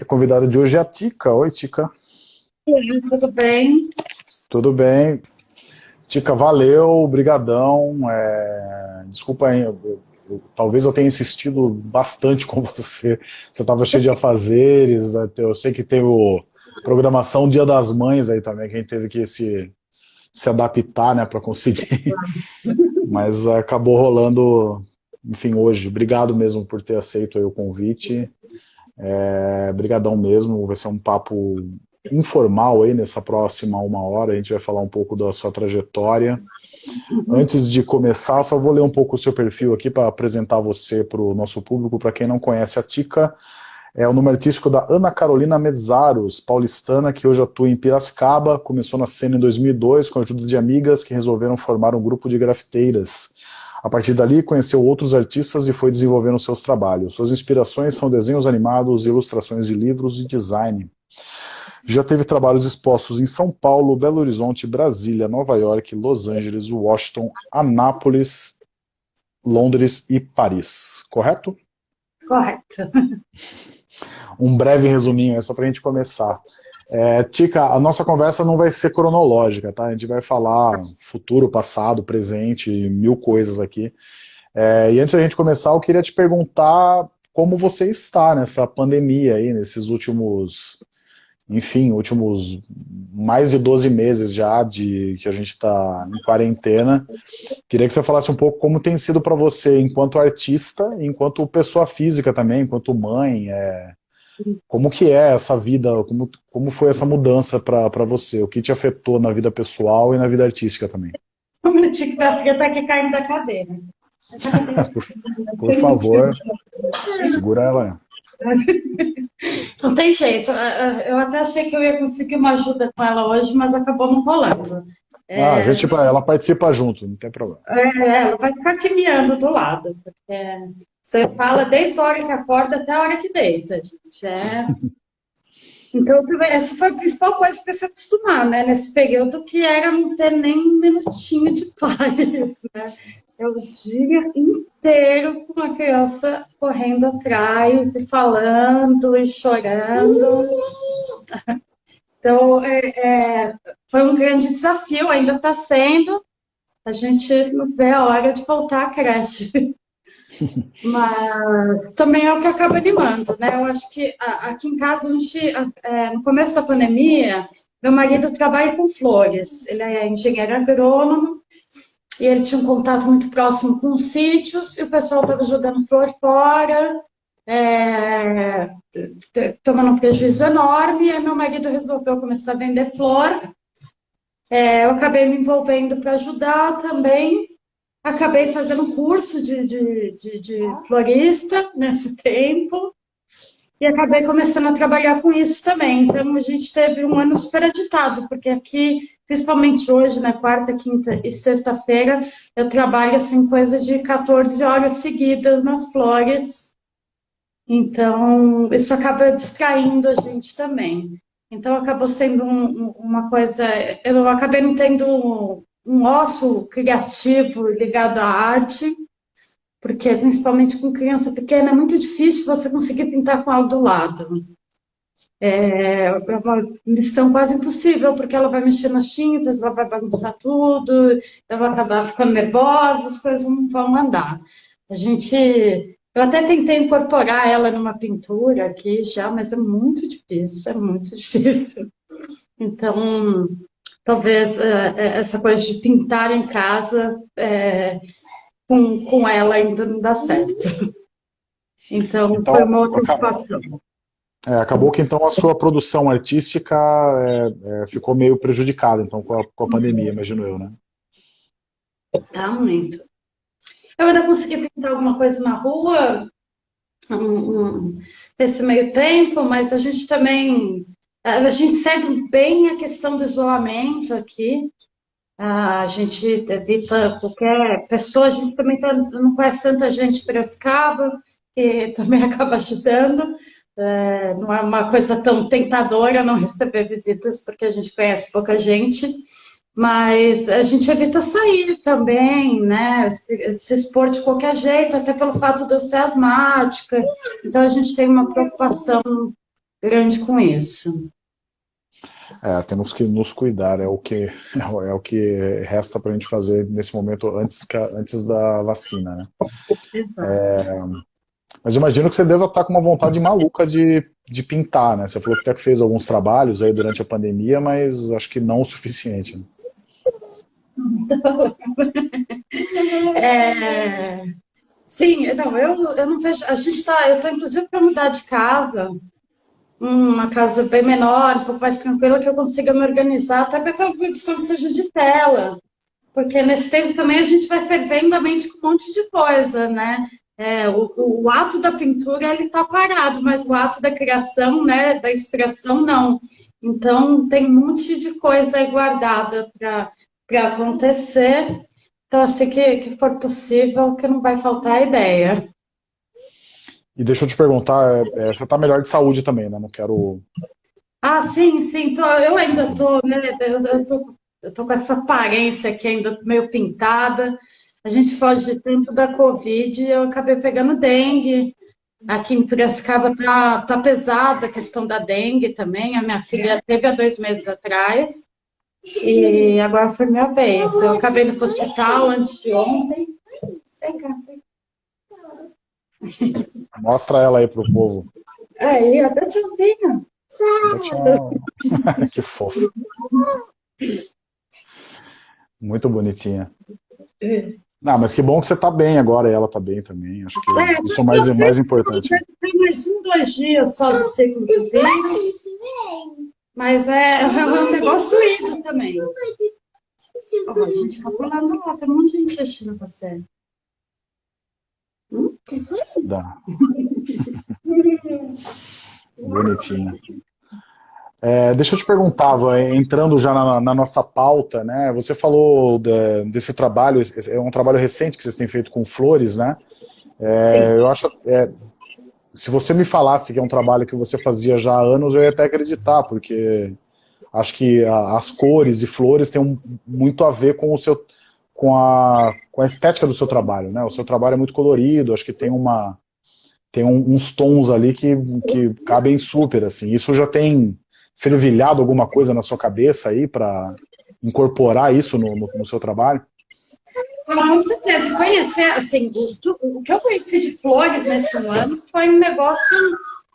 A convidada de hoje é a Tica. Oi, Tica. Oi, tudo bem? Tudo bem. Tica, valeu, brigadão. É... Desculpa aí, eu, eu, talvez eu tenha insistido bastante com você. Você estava cheio de afazeres, né? eu sei que teve o programação Dia das Mães aí também, que a gente teve que se, se adaptar, né, para conseguir. Mas acabou rolando, enfim, hoje. Obrigado mesmo por ter aceito o convite. É, brigadão mesmo, vai ser um papo informal aí nessa próxima uma hora, a gente vai falar um pouco da sua trajetória. Antes de começar, só vou ler um pouco o seu perfil aqui para apresentar você para o nosso público, para quem não conhece a Tica, é o nome artístico da Ana Carolina Mezzaros, paulistana, que hoje atua em Piracicaba, começou na cena em 2002 com a ajuda de amigas que resolveram formar um grupo de grafiteiras. A partir dali, conheceu outros artistas e foi desenvolvendo seus trabalhos. Suas inspirações são desenhos animados, ilustrações de livros e design. Já teve trabalhos expostos em São Paulo, Belo Horizonte, Brasília, Nova York, Los Angeles, Washington, Anápolis, Londres e Paris. Correto? Correto. Um breve resuminho, é só para a gente começar. É, Tica, a nossa conversa não vai ser cronológica, tá? A gente vai falar futuro, passado, presente, mil coisas aqui. É, e antes da gente começar, eu queria te perguntar como você está nessa pandemia aí, nesses últimos, enfim, últimos mais de 12 meses já de que a gente está em quarentena. Queria que você falasse um pouco como tem sido para você enquanto artista, enquanto pessoa física também, enquanto mãe, é, como que é essa vida, como, como foi essa mudança para você? O que te afetou na vida pessoal e na vida artística também? Um minutinho que minha filha tá aqui caindo da cadeira. por, por favor, segura ela. Não tem jeito. Eu até achei que eu ia conseguir uma ajuda com ela hoje, mas acabou não rolando. É... Ah, a gente, ela participa junto, não tem problema. É, ela vai ficar aqui miando do lado. Porque você fala desde a hora que acorda até a hora que deita, gente. É... Então, essa foi a principal coisa para se acostumar, né? Nesse período que era não ter nem um minutinho de paz, né? É o dia inteiro com uma criança correndo atrás e falando e chorando. Então, é, é, foi um grande desafio, ainda está sendo. A gente não vê a hora de voltar à creche. Mas também é o que acaba animando, né? Eu acho que aqui em casa, a gente, é, no começo da pandemia, meu marido trabalha com flores. Ele é engenheiro agrônomo e ele tinha um contato muito próximo com os sítios e o pessoal estava jogando flor fora, é, tomando um prejuízo enorme. E aí meu marido resolveu começar a vender flor. É, eu acabei me envolvendo para ajudar também Acabei fazendo curso de, de, de, de florista nesse tempo e acabei começando a trabalhar com isso também. Então, a gente teve um ano super agitado, porque aqui, principalmente hoje, na né, quarta, quinta e sexta-feira, eu trabalho assim, coisa de 14 horas seguidas nas flores. Então, isso acaba distraindo a gente também. Então, acabou sendo um, uma coisa... Eu acabei não tendo um osso criativo ligado à arte, porque principalmente com criança pequena é muito difícil você conseguir pintar com ela do lado. É, é uma missão quase impossível, porque ela vai mexer nas tintas, ela vai bagunçar tudo, ela vai acabar ficando nervosa, as coisas não vão andar. A gente, eu até tentei incorporar ela numa pintura aqui já, mas é muito difícil, é muito difícil. Então, talvez é, é, essa coisa de pintar em casa é, com, com ela ainda não dá certo. Então, então foi uma outra situação. É, acabou que então a sua produção artística é, é, ficou meio prejudicada então com a, com a pandemia, imagino eu, né? Ah, muito. Eu ainda consegui pintar alguma coisa na rua um, um, nesse meio tempo, mas a gente também a gente segue bem a questão do isolamento aqui. A gente evita qualquer pessoa, a gente também tá, não conhece tanta gente em Piracicaba, que também acaba ajudando. É, não é uma coisa tão tentadora não receber visitas, porque a gente conhece pouca gente. Mas a gente evita sair também, né? Se expor de qualquer jeito, até pelo fato de eu ser asmática. Então a gente tem uma preocupação grande com isso. É, temos que nos cuidar, é o que, é o que resta para a gente fazer nesse momento antes, antes da vacina, né? É, mas imagino que você deva estar com uma vontade maluca de, de pintar, né? Você falou que até fez alguns trabalhos aí durante a pandemia, mas acho que não o suficiente. Né? É, sim, não, eu, eu não vejo. A gente está, eu estou inclusive para mudar de casa, uma casa bem menor, um pouco mais tranquila, que eu consiga me organizar, até para ter uma produção que seja de tela. Porque nesse tempo também a gente vai fervendo a mente com um monte de coisa, né? É, o, o, ato da pintura ele está parado, mas o ato da criação, né, da inspiração, não. Então tem um monte de coisa aí guardada para acontecer. Então, assim que, que for possível, que não vai faltar ideia. E deixa eu te perguntar, é, você está melhor de saúde também, né? Não quero... Ah, sim, sim. Tô, eu ainda estou, né? Eu, eu, tô, eu tô com essa aparência aqui ainda meio pintada. A gente foge de tempo da Covid e eu acabei pegando dengue. Aqui em Piracicaba tá, tá pesada a questão da dengue também. A minha filha teve há dois meses atrás. E agora foi minha vez. Eu acabei no hospital antes de ontem. Vem cá, vem Mostra ela aí pro povo. Aí, até tiozinha. Tchau. que fofo. Muito bonitinha. Não, mas que bom que você tá bem agora e ela tá bem também. Acho que é, isso é mais, mais importante. Tem mais um, dois dias só do ciclo do vírus. Mas é, é um negócio doído também. Oh, a gente tá pulando lá, tem um monte de gente assistindo você. Dá. Bonitinha. É, deixa eu te perguntar, entrando já na, na, nossa pauta, né? Você falou de, desse trabalho, é um trabalho recente que vocês têm feito com flores, né? É, eu acho, é, se você me falasse que é um trabalho que você fazia já há anos, eu ia até acreditar, porque acho que a, as cores e flores têm um, muito a ver com o seu, com a, com a estética do seu trabalho, né? O seu trabalho é muito colorido, acho que tem uma tem um, uns tons ali que, que cabem super, assim. Isso já tem fervilhado alguma coisa na sua cabeça aí para incorporar isso no, no, no, seu trabalho? Com certeza. Conhecer, assim, o, o, que eu conheci de flores nesse ano foi um negócio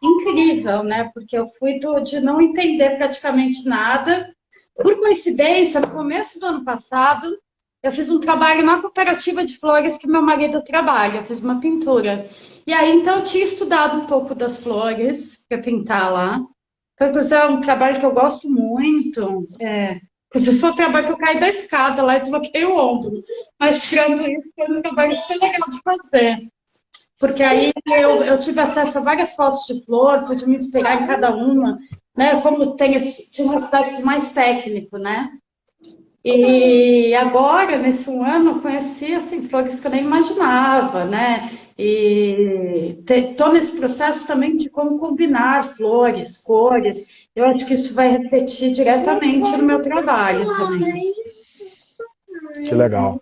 incrível, né? Porque eu fui do, de não entender praticamente nada. Por coincidência, no começo do ano passado, eu fiz um trabalho na cooperativa de flores que meu marido trabalha, fiz uma pintura. E aí, então, eu tinha estudado um pouco das flores para pintar lá. Então, é um trabalho que eu gosto muito. É, se foi um trabalho que eu caí da escada lá e desloquei o ombro. Mas, tirando isso, foi um trabalho super legal de fazer. Porque aí eu, eu tive acesso a várias fotos de flor, pude me inspirar em cada uma, né? Como tem esse, tinha um aspecto mais técnico, né? E agora, nesse um ano, eu conheci assim, flores que eu nem imaginava, né? E estou nesse processo também de como combinar flores, cores. Eu acho que isso vai repetir diretamente no meu trabalho também. Que legal.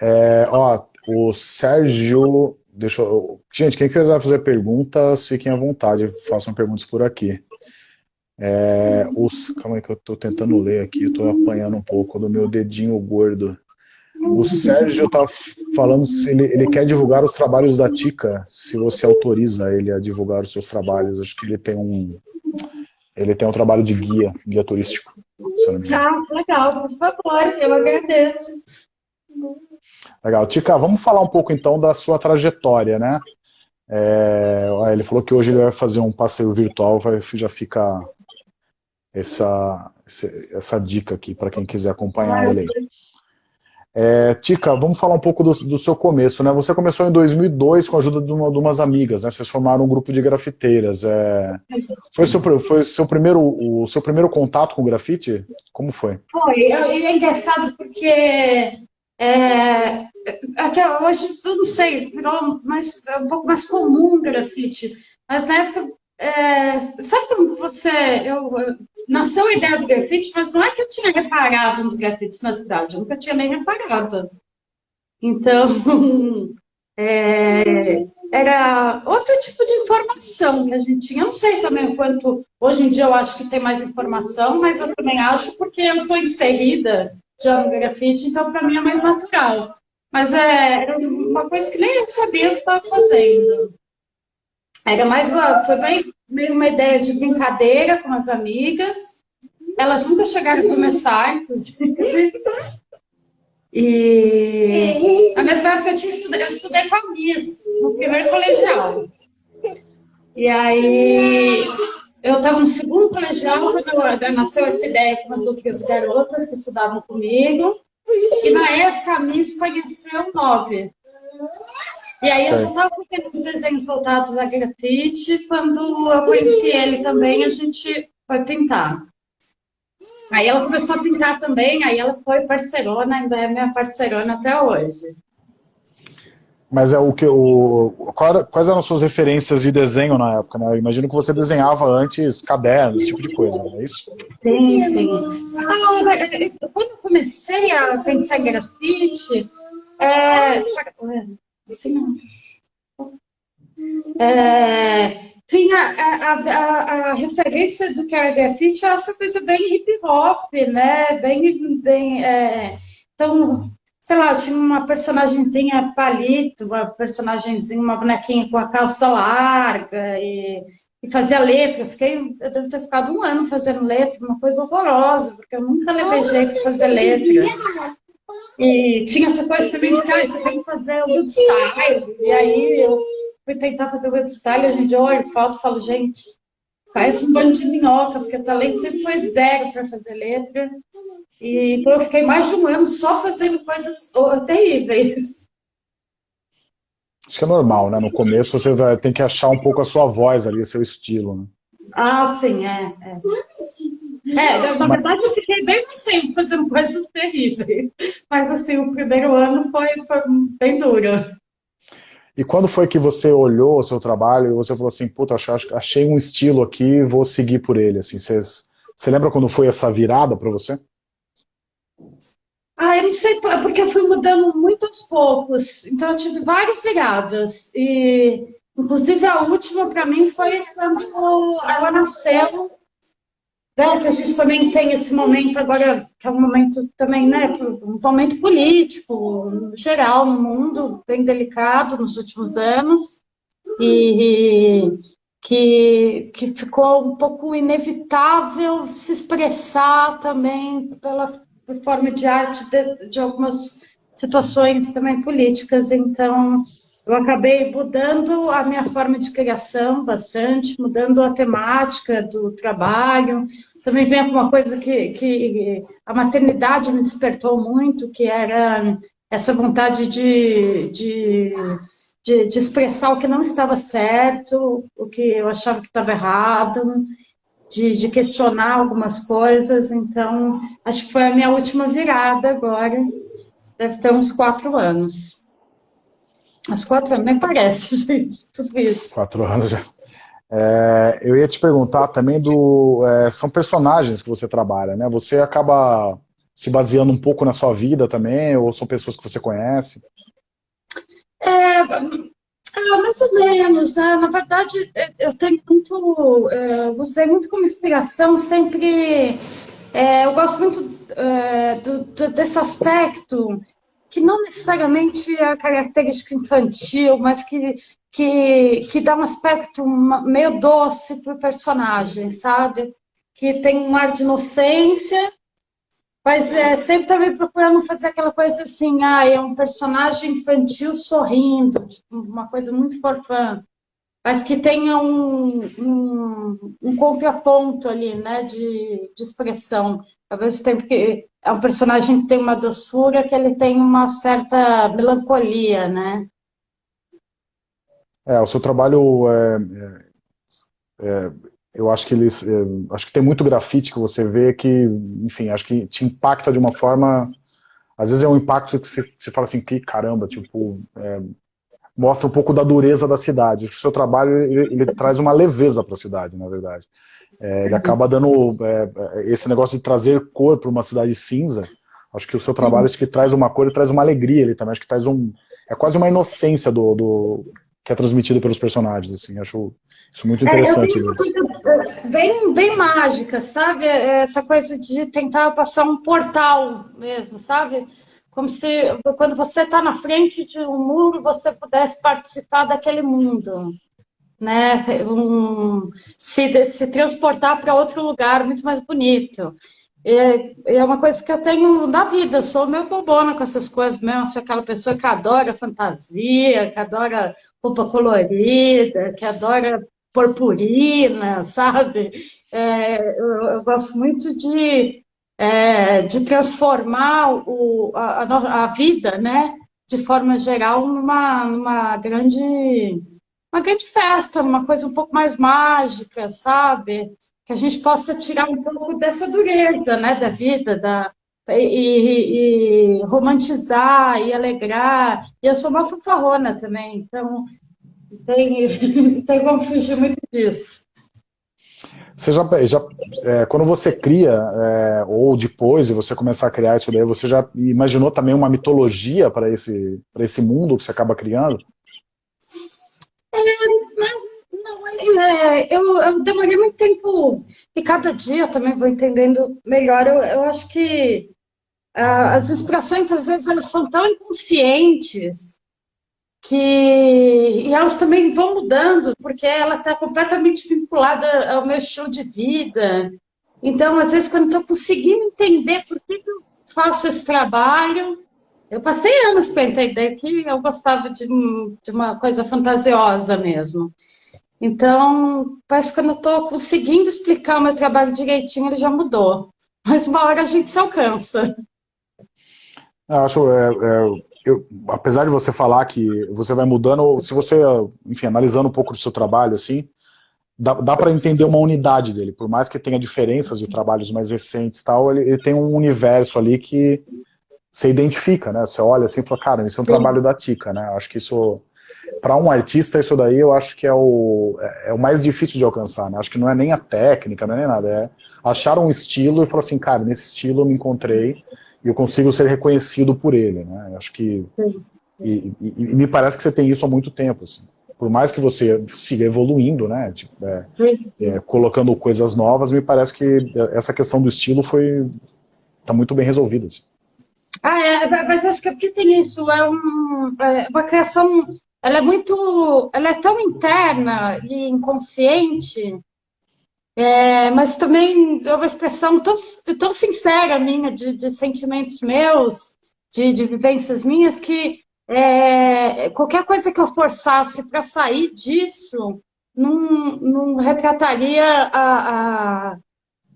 É, ó, o Sérgio, deixa eu, gente, quem quiser fazer perguntas, fiquem à vontade, façam perguntas por aqui. É, os, calma aí que eu estou tentando ler aqui, eu estou apanhando um pouco do meu dedinho gordo. O Sérgio está falando se ele, ele, quer divulgar os trabalhos da Tica, se você autoriza ele a divulgar os seus trabalhos. Acho que ele tem um ele tem um trabalho de guia, guia turístico. Ah, legal, por favor, eu agradeço. Legal. Tica, vamos falar um pouco então da sua trajetória, né? É, ele falou que hoje ele vai fazer um passeio virtual, vai, já fica essa, essa dica aqui para quem quiser acompanhar ele aí. É, Tica, vamos falar um pouco do, do, seu começo, né? Você começou em 2002 com a ajuda de, uma, de umas amigas, né? Vocês formaram um grupo de grafiteiras. É... Foi, seu, foi seu primeiro, o seu primeiro contato com grafite? Como foi? Foi, é engraçado porque é, até hoje, eu não sei, virou mais, é um pouco mais comum grafite, mas na época, é, sabe como você, eu, nasceu a ideia do grafite, mas não é que eu tinha reparado nos grafites na cidade, eu nunca tinha nem reparado. Então, é, era outro tipo de informação que a gente tinha. Eu não sei também o quanto, hoje em dia eu acho que tem mais informação, mas eu também acho porque eu estou inserida já no grafite, então para mim é mais natural. Mas é, era uma coisa que nem eu sabia o que estava fazendo. Era mais foi bem, meio uma ideia de brincadeira com as amigas. Elas nunca chegaram a começar, inclusive. E na mesma época eu, tinha estudado, eu estudei com a Miss, no primeiro colegial. E aí eu estava no segundo colegial quando nasceu essa ideia com as outras garotas que estudavam comigo. E na época a Miss conheceu Nove. E aí eu já estava fazendo os desenhos voltados a grafite. Quando eu conheci ele também, a gente foi pintar. Aí ela começou a pintar também, aí ela foi parceirona, ainda é minha parceirona até hoje. Mas é o que o quais eram suas referências de desenho na época, né? Eu imagino que você desenhava antes cadernos, esse tipo de coisa, não é isso? Sim, sim. Ah, quando eu comecei a pensar em grafite, é, assim, é, tinha a, a, a, referência do era grafite, essa coisa bem hip hop, né? Bem, bem é, então sei lá, tinha uma personagemzinha palito, uma personagemzinha, uma bonequinha com a calça larga e, e fazia letra. Eu, fiquei, eu devo ter ficado um ano fazendo letra, uma coisa horrorosa, porque eu nunca levei jeito de fazer letra. E tinha essa coisa também de, ah, você tem que fazer o good style. E aí eu fui tentar fazer o good style, dia eu olho foto e falo, gente, faz um bando de minhoca, porque o talento sempre foi zero para fazer letra. E, então eu fiquei mais de um ano só fazendo coisas terríveis. Acho que é normal, né? No começo você vai, tem que achar um pouco a sua voz ali, seu estilo, né? Ah, sim, é. É, é na verdade eu fiquei bem assim, fazendo coisas terríveis. Mas assim, o primeiro ano foi, foi bem duro. E quando foi que você olhou o seu trabalho e você falou assim, puta, achei um estilo aqui, vou seguir por ele, assim, você, você lembra quando foi essa virada para você? Ah, eu não sei, porque eu fui mudando muito aos poucos. Então, eu tive várias viradas. E, inclusive, a última para mim foi quando ela nasceu. Né, que a gente também tem esse momento agora, que é um momento também, né, um momento político, no geral, no mundo, bem delicado nos últimos anos. E que, que ficou um pouco inevitável se expressar também pela forma de arte de, de algumas situações também políticas. Então, eu acabei mudando a minha forma de criação bastante, mudando a temática do trabalho. Também vem uma coisa que, que a maternidade me despertou muito, que era essa vontade de, de, de, de expressar o que não estava certo, o que eu achava que estava errado de, de, questionar algumas coisas, então acho que foi a minha última virada agora, deve ter uns quatro anos. Uns quatro anos, nem parece, gente, tudo isso. Quatro anos já. É, eu ia te perguntar também do... É, são personagens que você trabalha, né? Você acaba se baseando um pouco na sua vida também, ou são pessoas que você conhece? É, ah, mais ou menos. Né? Na verdade, é, eu tenho muito, é, usei muito como inspiração sempre. É, eu gosto muito é, do, do, desse aspecto que não necessariamente é a característica infantil, mas que, que, que dá um aspecto meio doce para o personagem, sabe? Que tem um ar de inocência, mas é, sempre também procurando fazer aquela coisa assim, ah, é um personagem infantil sorrindo, tipo, uma coisa muito forfã, mas que tenha um, um, um contraponto ali, né, de, de expressão. Ao mesmo tempo que é um personagem que tem uma doçura, que ele tem uma certa melancolia, né. É, o seu trabalho é, é, é eu acho que eles, acho que tem muito grafite que você vê que, enfim, acho que te impacta de uma forma, às vezes é um impacto que você, você fala assim, que caramba, tipo, é, mostra um pouco da dureza da cidade. O seu trabalho ele, ele traz uma leveza para a cidade, na verdade. É, ele uhum. acaba dando é, é, esse negócio de trazer cor para uma cidade cinza. Acho que o seu trabalho uhum. acho que traz uma cor e traz uma alegria ele também. Acho que traz um. É quase uma inocência do, do que é transmitida pelos personagens. Assim. Acho isso muito interessante. É, bem, bem mágica, sabe? Essa coisa de tentar passar um portal mesmo, sabe? Como se quando você está na frente de um muro você pudesse participar daquele mundo, né? Um, se, se transportar para outro lugar muito mais bonito. É, é uma coisa que eu tenho na vida, sou meio bobona com essas coisas mesmo, sou aquela pessoa que adora fantasia, que adora roupa colorida, que adora purpurina, sabe? É, eu, eu gosto muito de é, de transformar o, a, a, vida, né, de forma geral, numa, numa grande uma grande festa, uma coisa um pouco mais mágica, sabe? Que a gente possa tirar um pouco dessa dureza, né, da vida, da, e, e, e, romantizar e alegrar. E eu sou uma fanfarrona também, então tem, tem como fugir muito disso. Você já, já é, quando você cria, é, ou depois de você começar a criar isso daí, você já imaginou também uma mitologia para esse, esse mundo que você acaba criando? É, não, é, eu, eu demorei muito tempo, e cada dia também vou entendendo melhor. Eu, eu acho que uh, as inspirações, às vezes, elas são tão inconscientes que e elas também vão mudando, porque ela está completamente vinculada ao meu estilo de vida. Então, às vezes, quando estou conseguindo entender por que, eu faço esse trabalho, eu passei anos para entender que eu gostava de, de uma coisa fantasiosa mesmo. Então, parece que quando eu estou conseguindo explicar o meu trabalho direitinho, ele já mudou. Mas uma hora a gente se alcança. Eu acho, é, é eu, apesar de você falar que você vai mudando, se você, enfim, analisando um pouco do seu trabalho, assim, dá, dá para entender uma unidade dele, por mais que tenha diferenças de trabalhos mais recentes tal, ele, ele tem um universo ali que você identifica, né? Você olha assim e fala, cara, isso é um Sim. trabalho da Tica, né? Acho que isso, para um artista, isso daí eu acho que é o, é, é, o mais difícil de alcançar, né? Acho que não é nem a técnica, não é nem nada, é achar um estilo e falar assim, cara, nesse estilo eu me encontrei, e eu consigo ser reconhecido por ele, né? Acho que e, e, e, me parece que você tem isso há muito tempo, assim. Por mais que você siga evoluindo, né? Tipo, é, é, colocando coisas novas, me parece que essa questão do estilo foi tá muito bem resolvida. Assim. Ah, é, mas acho que é porque tem isso, é, um, é uma criação, ela é muito, ela é tão interna e inconsciente é, mas também é uma expressão tão, tão sincera minha, de, de sentimentos meus, de, de, vivências minhas, que é, qualquer coisa que eu forçasse para sair disso não, não retrataria a, a,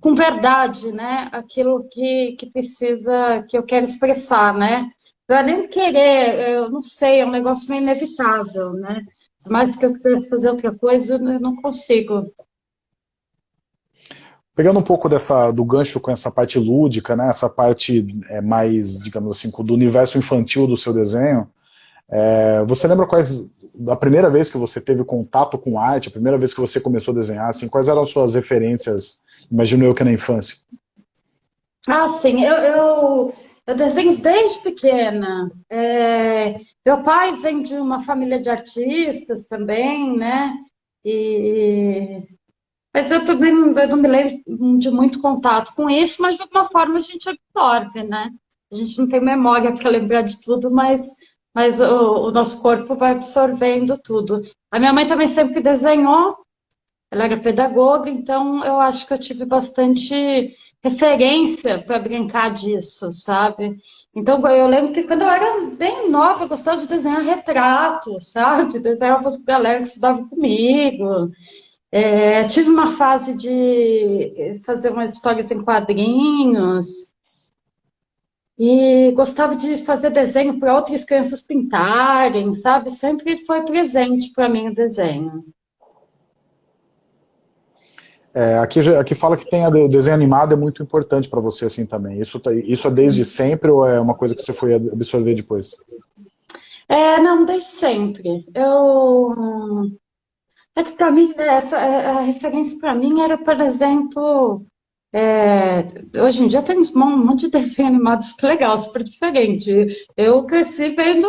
com verdade né, aquilo que, que precisa, que eu quero expressar. Né? Eu nem querer, eu não sei, é um negócio meio inevitável. Né? Mas que eu quero fazer outra coisa, eu não consigo. Pegando um pouco dessa, do gancho com essa parte lúdica, né, essa parte é, mais, digamos assim, do universo infantil do seu desenho, é, você lembra quais, da primeira vez que você teve contato com arte, a primeira vez que você começou a desenhar, assim, quais eram as suas referências, imagino eu que na infância? Ah, sim, eu, eu, eu desenho desde pequena. É, meu pai vem de uma família de artistas também, né, e mas eu também não, eu não me lembro de muito contato com isso, mas de alguma forma a gente absorve, né? A gente não tem memória para lembrar de tudo, mas, mas o, o, nosso corpo vai absorvendo tudo. A minha mãe também sempre desenhou, ela era pedagoga, então eu acho que eu tive bastante referência para brincar disso, sabe? Então eu lembro que quando eu era bem nova, eu gostava de desenhar retrato, sabe? Desenhava para galera que estudava comigo. É, tive uma fase de fazer umas histórias em quadrinhos e gostava de fazer desenho para outras crianças pintarem, sabe? Sempre foi presente para mim o desenho. É, aqui, aqui fala que tem o desenho animado é muito importante para você assim também. Isso, tá, isso é desde sempre ou é uma coisa que você foi absorver depois? É, não, desde sempre. Eu... É que para mim, né, essa, é, a referência para mim era, por exemplo, é, hoje em dia tem um monte de desenho animado super legal, super diferente. Eu cresci vendo,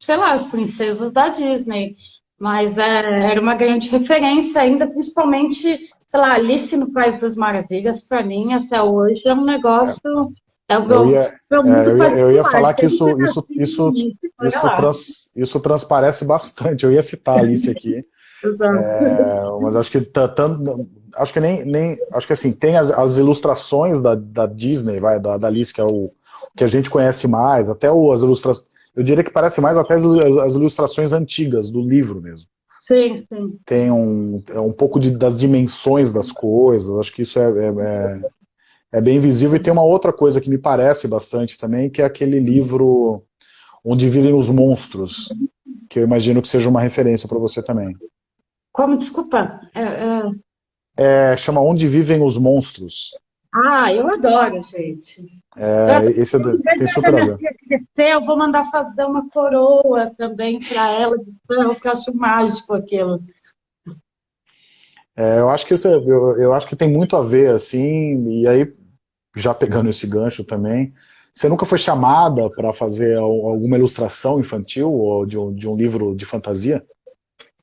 sei lá, as princesas da Disney, mas é, era uma grande referência ainda, principalmente, sei lá, Alice no País das Maravilhas, para mim, até hoje, é um negócio... É o eu, ia, é, eu, ia, eu ia falar que isso, isso, isso, isso, trans, isso transparece bastante. Eu ia citar a Alice aqui. É, mas acho que tanto, acho que nem, nem acho que assim tem as, as ilustrações da, da Disney, vai da, da Alice que é o que a gente conhece mais, até o, as ilustrações. Eu diria que parece mais até as, as ilustrações antigas do livro mesmo. Sim, sim. Tem um, é um pouco de, das dimensões das coisas. Acho que isso é, é, é, é bem visível. E tem uma outra coisa que me parece bastante também, que é aquele livro onde vivem os monstros, que eu imagino que seja uma referência para você também. Como? Desculpa. É, é... é, chama Onde Vivem os Monstros. Ah, eu adoro, gente. É, eu, esse é do, tem super a ver. Eu vou mandar fazer uma coroa também para ela, porque eu acho mágico aquilo. É, eu, acho que esse, eu, eu acho que tem muito a ver, assim, e aí, já pegando esse gancho também, você nunca foi chamada para fazer alguma ilustração infantil ou de um, de um livro de fantasia?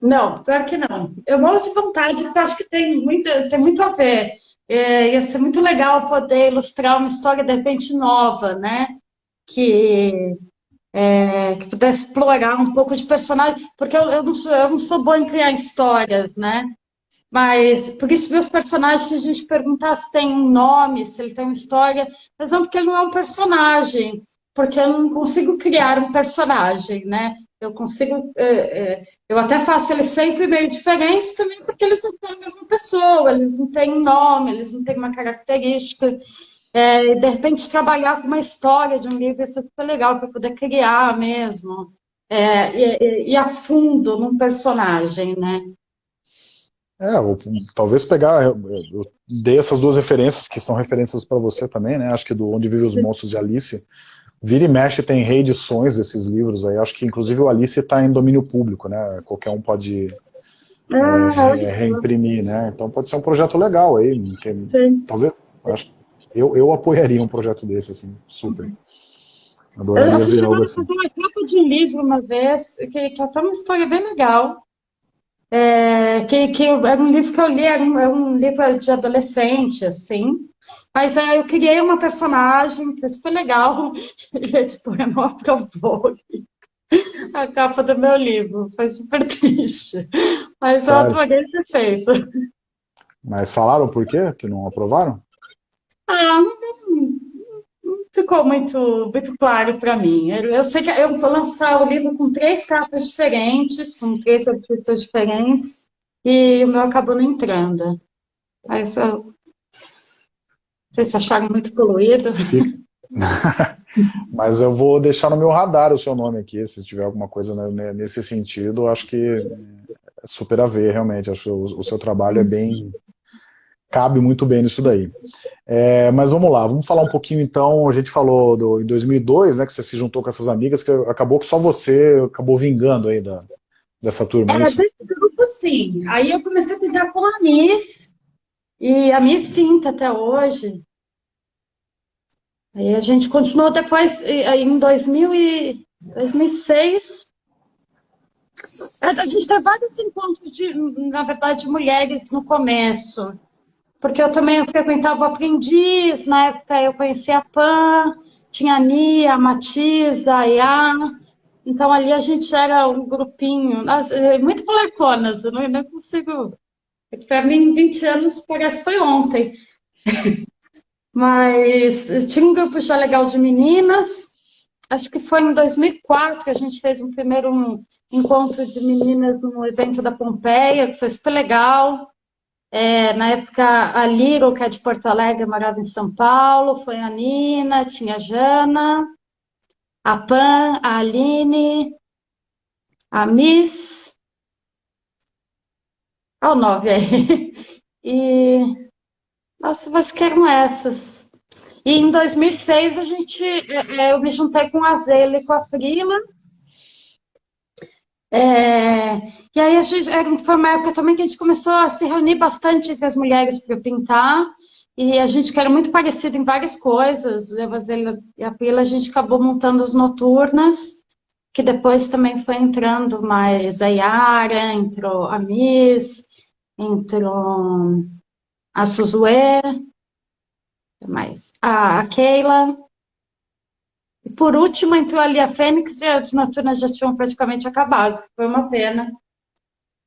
Não, pior que não. Eu morro de vontade, porque acho que tem muito, tem muito a ver. É, ia ser muito legal poder ilustrar uma história, de repente, nova, né? Que, é, que pudesse explorar um pouco de personagem, porque eu, eu, não sou, eu não sou boa em criar histórias, né? Mas, por isso, meus personagens, se a gente perguntar se tem um nome, se ele tem uma história, mas não porque ele não é um personagem, porque eu não consigo criar um personagem, né? Eu consigo, é, é, eu até faço eles sempre meio diferentes também, porque eles não são a mesma pessoa, eles não têm nome, eles não têm uma característica. É, de repente, trabalhar com uma história de um livro é super legal para poder criar mesmo. É, e, e, a fundo num personagem, né? É, ou, talvez pegar, eu, eu dei essas duas referências, que são referências para você também, né? Acho que do Onde Vivem os Monstros de Alice, Vira e mexe tem reedições desses livros aí, acho que inclusive o Alice está em domínio público, né? Qualquer um pode ah, é, reimprimir, né? Então pode ser um projeto legal aí, talvez, acho, eu, eu apoiaria um projeto desse, assim, super. Adoraria ver algo assim. Eu uma capa de um livro uma vez, que, que é até uma história bem legal, é, que, que era um livro que eu li, era um, era um livro de adolescente, assim, mas é, eu criei uma personagem, foi super legal, e a editora não aprovou a capa do meu livro, foi super triste, mas Sério? eu adorei ter feito. Mas falaram por quê que não aprovaram? Ah, não, não ficou muito, muito claro para mim. Eu, eu, sei que eu vou lançar o livro com três capas diferentes, com três artistas diferentes, e o meu acabou não entrando. Mas eu vocês acharam muito poluído? Mas eu vou deixar no meu radar o seu nome aqui, se tiver alguma coisa nesse sentido, acho que é super a ver, realmente, acho que o, seu trabalho é bem, cabe muito bem nisso daí. É, mas vamos lá, vamos falar um pouquinho então, a gente falou do, em 2002, né, que você se juntou com essas amigas, que acabou que só você acabou vingando aí da, dessa turma. É, desse grupo sim, aí eu comecei a pintar com a Miss, e a Miss pinta até hoje, Aí a gente continuou depois, em 2000 e 2006, a gente teve vários encontros, de, na verdade, de mulheres no começo, porque eu também frequentava o aprendiz, na época eu conhecia a Pan, tinha a Nia, a Matiza, a Iá, então ali a gente era um grupinho, é muito moleconas, eu não, não consigo, para mim 20 anos parece que foi ontem. Mas tinha um grupo já legal de meninas. Acho que foi em 2004 que a gente fez um primeiro encontro de meninas no evento da Pompeia, que foi super legal. É, na época, a Little, que é de Porto Alegre, morava em São Paulo, foi a Nina, tinha a Jana, a Pan, a Aline, a Miss, olha o nove aí, e nossa, acho que eram essas. E em 2006 a gente, é, é, eu me juntei com a Zela e com a Frila. É, e aí a gente, foi uma época também que a gente começou a se reunir bastante entre as mulheres para pintar, e a gente que era muito parecido em várias coisas, a Vasília e a Pila, a gente acabou montando as noturnas, que depois também foi entrando mais a Yara, entrou a Miss, entrou a Suzue, mais a, a Keila, e por último entrou ali a Fênix e as noturnas já tinham praticamente acabado, que foi uma pena,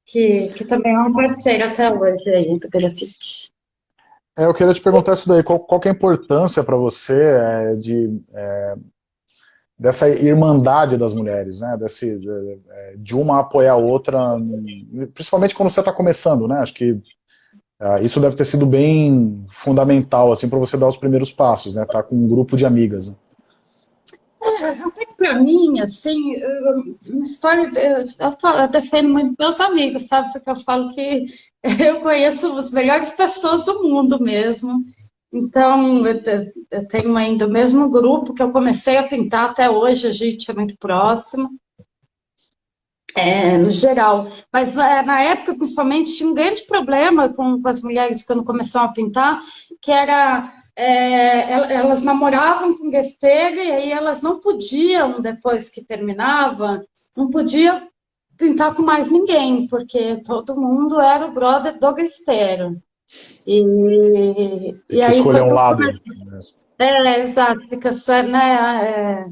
que, que também é uma parceira até hoje aí do grafite. É, eu queria te perguntar isso daí, qual, qual é a importância para você é, de, é, dessa irmandade das mulheres, né? Desse, de, é, de, uma apoiar a outra, principalmente quando você está começando, né? Acho que isso deve ter sido bem fundamental, assim, para você dar os primeiros passos, né? Tá com um grupo de amigas. Né? Até que para mim, assim, uma história, eu defendo muito meus amigos, sabe? Porque eu falo que eu conheço as melhores pessoas do mundo mesmo. Então, eu tenho ainda o mesmo grupo que eu comecei a pintar até hoje, a gente é muito próximo, é, no geral. Mas é, na época, principalmente, tinha um grande problema com, com as mulheres quando começaram a pintar, que era é, elas namoravam com grafiteiro e aí elas não podiam, depois que terminava, não podiam pintar com mais ninguém, porque todo mundo era o brother do grafiteiro. E, Tem e que aí, escolher um lado. É, exato, fica, né,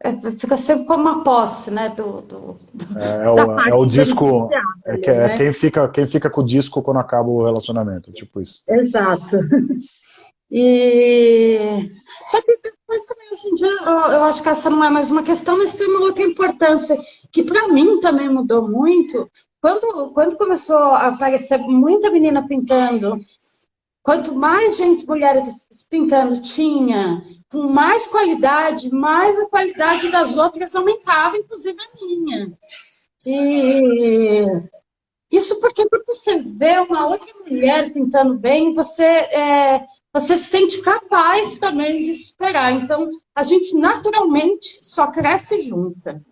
é, fica sempre como uma posse, né, do, do, é, é, o, é o disco, é, que, é né? quem, fica, quem fica com o disco quando acaba o relacionamento, tipo isso. Exato. E... Só que depois também, hoje em dia, eu acho que essa não é mais uma questão, mas tem uma outra importância, que para mim também mudou muito. Quando, quando começou a aparecer muita menina pintando, quanto mais gente, mulheres pintando tinha, com mais qualidade, mais a qualidade das outras aumentava, inclusive a minha. E isso porque quando você vê uma outra mulher pintando bem, você é, você se sente capaz também de superar. Então, a gente naturalmente só cresce junta.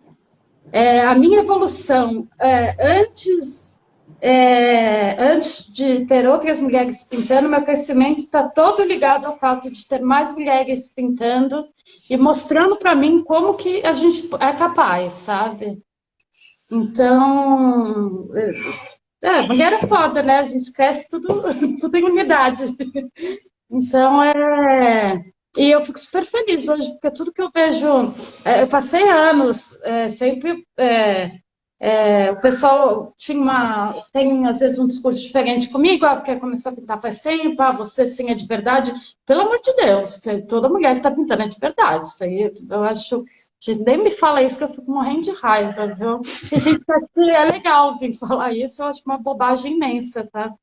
É, a minha evolução, é, antes, é, antes de ter outras mulheres pintando, meu crescimento está todo ligado ao fato de ter mais mulheres pintando e mostrando para mim como que a gente é capaz, sabe? Então, é, mulher é foda, né? A gente cresce tudo, tudo em unidade. Então, é... E eu fico super feliz hoje, porque tudo que eu vejo... É, eu passei anos é, sempre... É, o pessoal tinha uma, tem às vezes um discurso diferente comigo, ah, porque começou a pintar faz tempo, ah, você sim é de verdade. Pelo amor de Deus, toda mulher que está pintando é de verdade. Isso aí eu acho nem me fala isso que eu fico morrendo de raiva, viu? a gente que é legal vir falar isso, eu acho uma bobagem imensa, tá?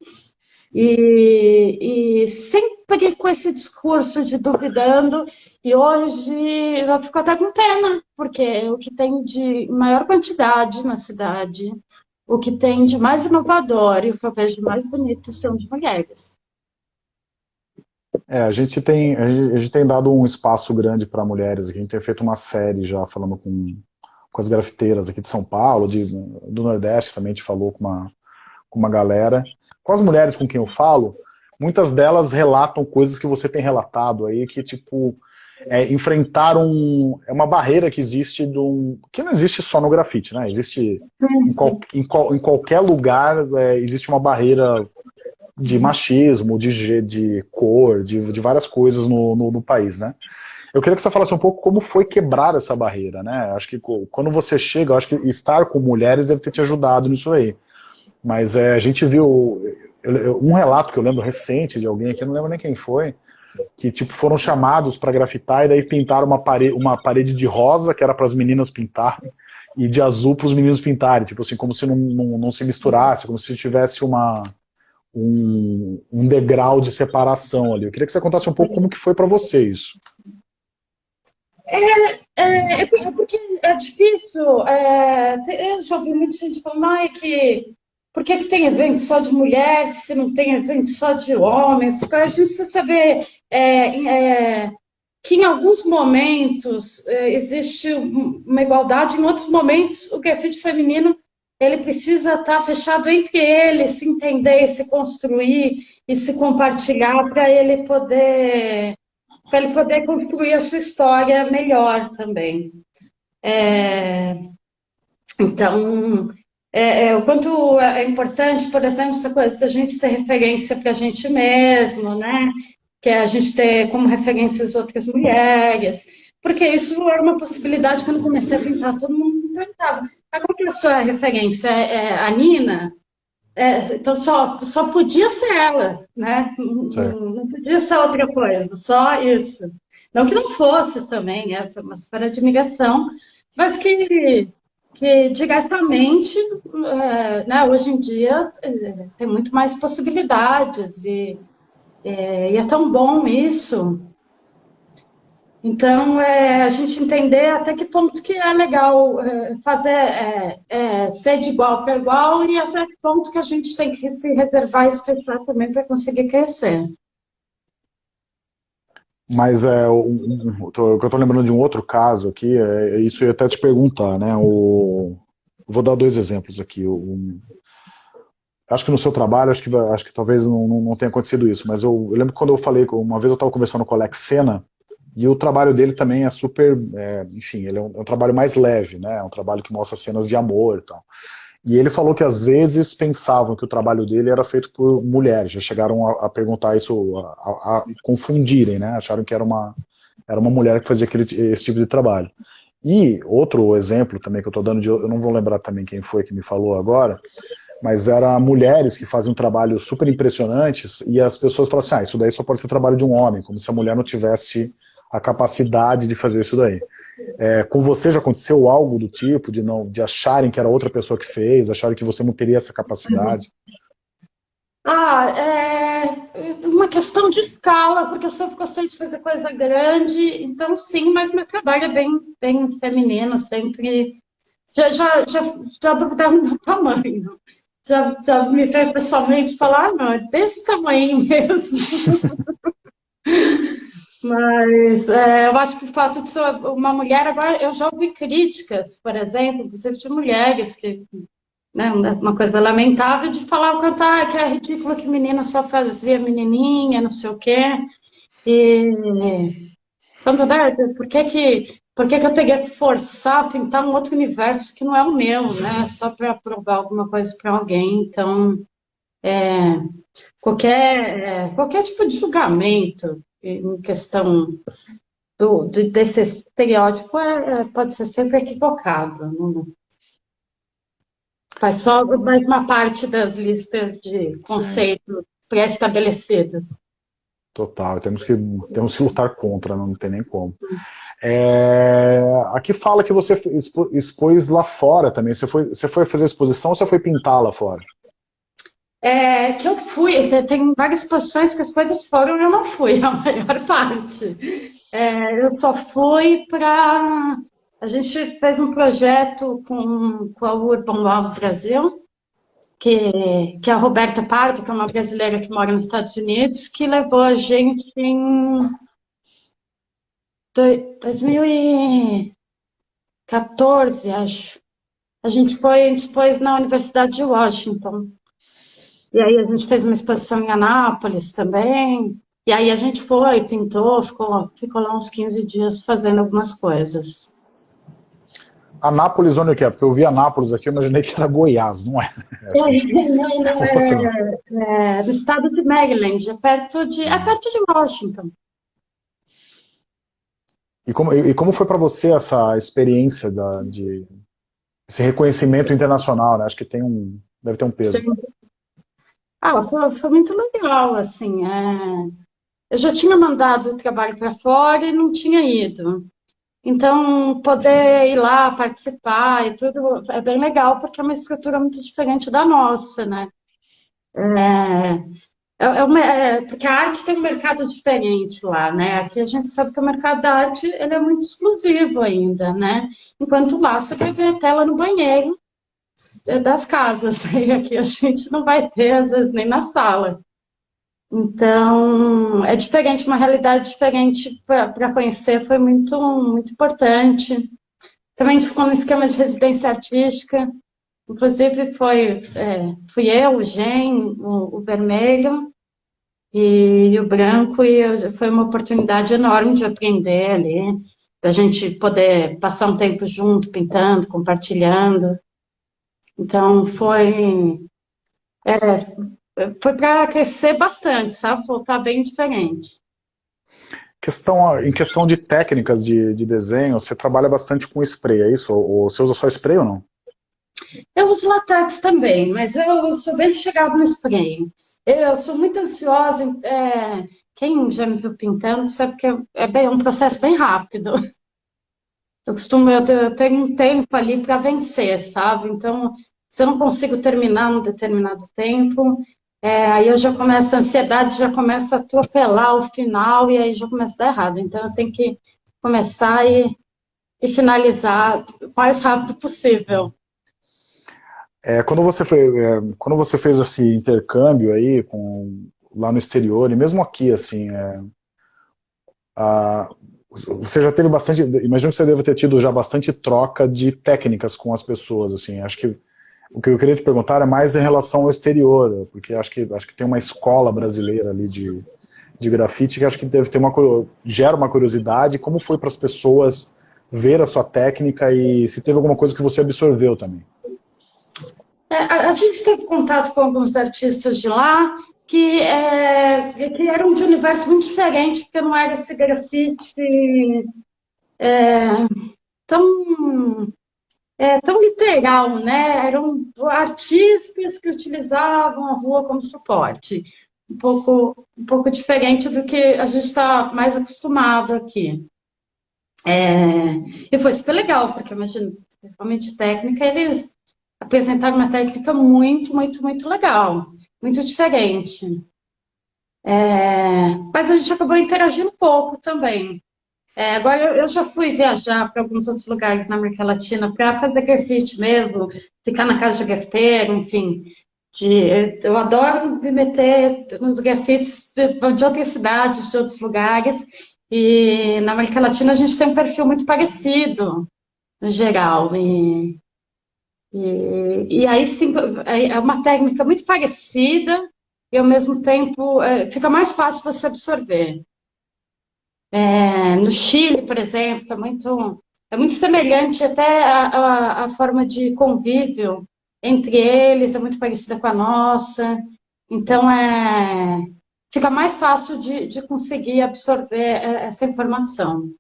E, e, sempre com esse discurso de duvidando, e hoje eu fico até com pena, porque o que tem de maior quantidade na cidade, o que tem de mais inovador e o que eu vejo mais bonito são de mulheres. É, a gente tem, a gente tem dado um espaço grande para mulheres, a gente tem feito uma série já falando com, com as grafiteiras aqui de São Paulo, de, do Nordeste também, a gente falou com uma, com uma galera. Com as mulheres com quem eu falo, muitas delas relatam coisas que você tem relatado aí, que tipo, é, enfrentar um, é uma barreira que existe, do, que não existe só no grafite, né? Existe em, qual, em, qual, em qualquer lugar, é, existe uma barreira de machismo, de, de cor, de, de várias coisas no, no, no, país, né? Eu queria que você falasse um pouco como foi quebrar essa barreira, né? Acho que quando você chega, acho que estar com mulheres deve ter te ajudado nisso aí. Mas é, a gente viu um relato que eu lembro recente de alguém aqui, eu não lembro nem quem foi, que tipo foram chamados para grafitar e daí pintaram uma parede, uma parede de rosa, que era para as meninas pintarem, e de azul para os meninos pintarem, tipo assim, como se não, não, não, se misturasse, como se tivesse uma, um, um degrau de separação ali. Eu queria que você contasse um pouco como que foi para você isso. É, é, é, porque é difícil. É, eu já ouvi muita gente falando é que por que, que tem evento só de mulheres, se não tem evento só de homens? A gente precisa saber é, é, que em alguns momentos é, existe uma igualdade, em outros momentos o grafite feminino ele precisa estar fechado entre eles, se entender, se construir e se compartilhar para ele poder para ele poder construir a sua história melhor também. É, então, é, é, o quanto é importante, por exemplo, essa coisa da gente ser referência para a gente mesmo, né? Que é a gente ter como referências outras mulheres, porque isso era uma possibilidade quando comecei a pintar, todo mundo perguntava, qual que é a sua referência? É, é a Nina? É, então só, só podia ser ela, né? Não, não, podia ser outra coisa, só isso. Não que não fosse também, é uma super admiração, mas que que diretamente, é, né, hoje em dia, é, tem muito mais possibilidades e, é, e é tão bom isso. Então, é, a gente entender até que ponto que é legal fazer, ser de igual para igual e até que ponto que a gente tem que se reservar e se fechar também para conseguir crescer. Mas é, um, um, tô, eu estou lembrando de um outro caso aqui, é, é, isso eu ia até te perguntar, né? O, vou dar dois exemplos aqui. O, acho que no seu trabalho, acho que, acho que talvez não, não tenha acontecido isso, mas eu, eu lembro quando eu falei, uma vez eu estava conversando com o Alex Sena, e o trabalho dele também é super, é, enfim, ele é um, é um, trabalho mais leve, né? É um trabalho que mostra cenas de amor e tal. E ele falou que às vezes pensavam que o trabalho dele era feito por mulheres, já chegaram a, a perguntar isso, a, a, a, confundirem, né? Acharam que era uma, era uma mulher que fazia aquele, esse tipo de trabalho. E outro exemplo também que eu estou dando, de, eu não vou lembrar também quem foi que me falou agora, mas era mulheres que faziam trabalho super impressionantes e as pessoas falavam assim, ah, isso daí só pode ser trabalho de um homem, como se a mulher não tivesse a capacidade de fazer isso daí. É, com você já aconteceu algo do tipo, de não de acharem que era outra pessoa que fez, acharem que você não teria essa capacidade? Ah, é uma questão de escala, porque eu sempre gostei de fazer coisa grande, então sim, mas meu trabalho é bem, bem feminino, sempre. Já, já, já, já duvidava do meu tamanho. Já, já me veio pessoalmente falar, ah, não, é desse tamanho mesmo. Mas é, eu acho que o fato de ser uma mulher, agora eu já ouvi críticas, por exemplo, inclusive de mulheres, que, né, uma coisa lamentável de falar o quanto ah, que é ridículo que menina só fazia menininha, não sei o quê. E quanto, né, por que que, por que que eu teria que forçar a pintar um outro universo que não é o meu, né, só para provar alguma coisa para alguém? Então, é, qualquer, é, qualquer tipo de julgamento em questão do, de, desse estereótipo é, é, pode ser sempre equivocado. Não? Faz só mais uma parte das listas de conceitos pré-estabelecidos. Total, temos que, temos que lutar contra, não tem nem como. É, aqui fala que você expôs lá fora também. Você foi, você foi fazer exposição ou você foi pintar lá fora? É, que eu fui, tem várias posições que as coisas foram e eu não fui, a maior parte. É, eu só fui para... A gente fez um projeto com, com a Urban Law Brasil, que, que é a Roberta Pardo, que é uma brasileira que mora nos Estados Unidos, que levou a gente em 2014, acho. A gente foi, expôs na Universidade de Washington. E aí a gente fez uma exposição em Anápolis também. E aí a gente foi, pintou, ficou, ficou lá uns 15 dias fazendo algumas coisas. Anápolis, onde que é? Porque eu vi Anápolis aqui, eu imaginei que era Goiás, não é? não, não, é, é, do estado de Maryland, é perto de, é perto de Washington. E como, e como foi para você essa experiência da, de esse reconhecimento internacional, né? Acho que tem um, deve ter um peso. Sim. Ah, foi, foi muito legal, assim. É... Eu já tinha mandado o trabalho para fora e não tinha ido. Então, poder ir lá, participar e tudo, é bem legal, porque é uma estrutura muito diferente da nossa, né? É, é, é uma, é, porque a arte tem um mercado diferente lá, né? Aqui a gente sabe que o mercado da arte ele é muito exclusivo ainda, né? Enquanto lá você vai ver a tela no banheiro, das casas, né? Aqui a gente não vai ter, às vezes, nem na sala. Então, é diferente, uma realidade diferente para conhecer, foi muito, muito importante. Também a gente ficou no esquema de residência artística, inclusive foi, é, fui eu, o Gen, o, o Vermelho e, e, o Branco, e eu, foi uma oportunidade enorme de aprender ali, da gente poder passar um tempo junto, pintando, compartilhando. Então, foi, é, foi para crescer bastante, sabe? Voltar bem diferente. Questão, em questão de técnicas de, de desenho, você trabalha bastante com spray, é isso? Ou você usa só spray ou não? Eu uso latex também, mas eu sou bem chegado no spray. Eu sou muito ansiosa, é, quem já me viu pintando sabe que é, bem, é um processo bem rápido. Eu costumo, eu tenho um tempo ali para vencer, sabe? Então, se eu não consigo terminar num determinado tempo, é, aí eu já começo, a ansiedade já começa a atropelar o final e aí já começa a dar errado. Então eu tenho que começar e, e finalizar o mais rápido possível. É, quando, você foi, é, quando você fez esse intercâmbio aí com, lá no exterior, e mesmo aqui, assim, é, a, você já teve bastante, imagino que você deve ter tido já bastante troca de técnicas com as pessoas, assim, acho que o que eu queria te perguntar é mais em relação ao exterior, porque acho que, acho que tem uma escola brasileira ali de, de grafite que acho que deve ter uma gera uma curiosidade. Como foi para as pessoas ver a sua técnica e se teve alguma coisa que você absorveu também? É, a, a, gente teve contato com alguns artistas de lá que, é, que eram de universo muito diferente, porque não era esse grafite é, tão é, tão literal, né? Eram artistas que utilizavam a rua como suporte. Um pouco, um pouco diferente do que a gente está mais acostumado aqui. É, e foi super legal, porque imagino, realmente técnica, eles apresentaram uma técnica muito, muito, muito legal, muito diferente. É, mas a gente acabou interagindo um pouco também. É, agora, eu já fui viajar para alguns outros lugares na América Latina para fazer grafite mesmo, ficar na casa de grafiteiro, enfim. De, eu adoro me meter nos grafites de, de outras cidades, de outros lugares. E na América Latina a gente tem um perfil muito parecido, no geral. E, e, e aí sim, é uma técnica muito parecida e ao mesmo tempo é, fica mais fácil você absorver. É, no Chile, por exemplo, é muito, é muito semelhante até a, a, a, forma de convívio entre eles, é muito parecida com a nossa. Então, é, fica mais fácil de, de conseguir absorver é, essa informação.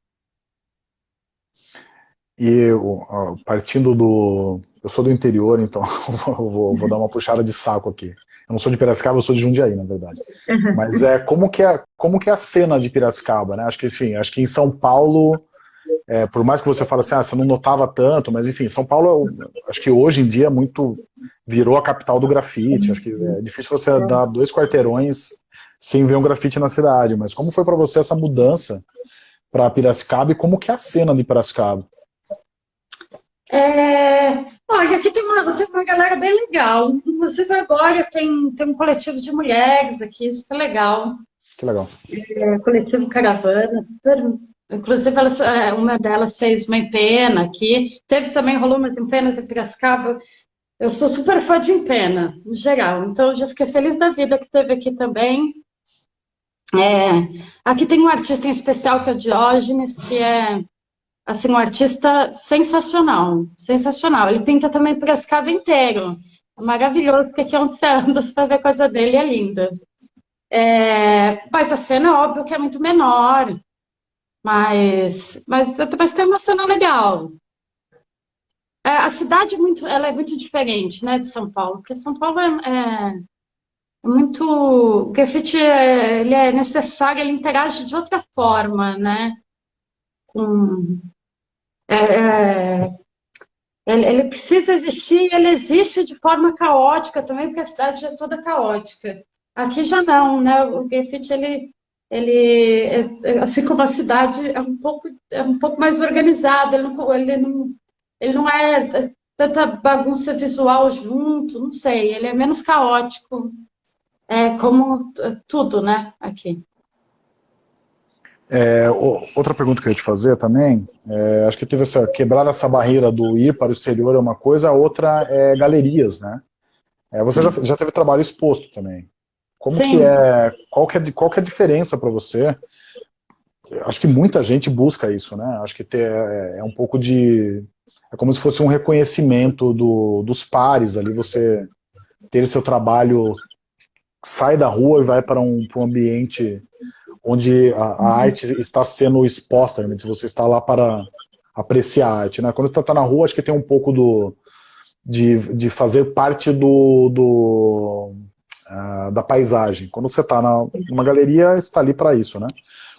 E eu, partindo do... Eu sou do interior, então eu vou, vou dar uma puxada de saco aqui. Eu não sou de Piracicaba, eu sou de Jundiaí, na verdade. Uhum. Mas é como que é, como que é a cena de Piracicaba, né? Acho que, enfim, acho que em São Paulo, é, por mais que você fale assim, ah, você não notava tanto, mas enfim, São Paulo, acho que hoje em dia muito virou a capital do grafite. Acho que é difícil você dar dois quarteirões sem ver um grafite na cidade. Mas como foi para você essa mudança para Piracicaba e como que é a cena de Piracicaba? É, olha, aqui tem uma, tem uma galera bem legal. Inclusive agora tem, tem um coletivo de mulheres aqui, super legal. Que legal. É, coletivo Caravana. Inclusive, elas, é, uma delas fez uma empena aqui. Teve também, rolou uma empenas em Piracicaba. Eu sou super fã de empena, no geral. Então, eu já fiquei feliz da vida que teve aqui também. É, aqui tem um artista em especial, que é o Diógenes, que é assim, um artista sensacional, sensacional. Ele pinta também Piracicaba inteiro. É maravilhoso, porque aqui onde você anda, você vai ver coisa dele, é linda. É, mas a cena, é óbvio que é muito menor, mas, mas, mas tem uma cena legal. É, a cidade é muito, ela é muito diferente né, de São Paulo, porque São Paulo é, é, é muito... O grafite é, ele é necessário, ele interage de outra forma, né? Com, é, é, ele, ele, precisa existir e ele existe de forma caótica também, porque a cidade é toda caótica. Aqui já não, né? O grafite, ele, ele é, assim como a cidade, é um pouco, é um pouco mais organizado, ele não, ele não, ele não é tanta bagunça visual junto, não sei, ele é menos caótico. é como tudo, né, aqui. É, outra pergunta que eu ia te fazer também, é, acho que teve essa, quebrar essa barreira do ir para o exterior é uma coisa, a outra é galerias, né? É, você já, já teve trabalho exposto também. Como Sim. que é, qual que é, qual que é a diferença para você? Acho que muita gente busca isso, né? Acho que ter, é, é um pouco de, é como se fosse um reconhecimento do, dos pares ali, você ter seu trabalho, sai da rua e vai para um, para um ambiente onde a, a uhum. arte está sendo exposta, realmente, você está lá para apreciar a arte. Né? Quando você está na rua, acho que tem um pouco do, de, de fazer parte do, do uh, da paisagem. Quando você está numa galeria, está ali para isso, né?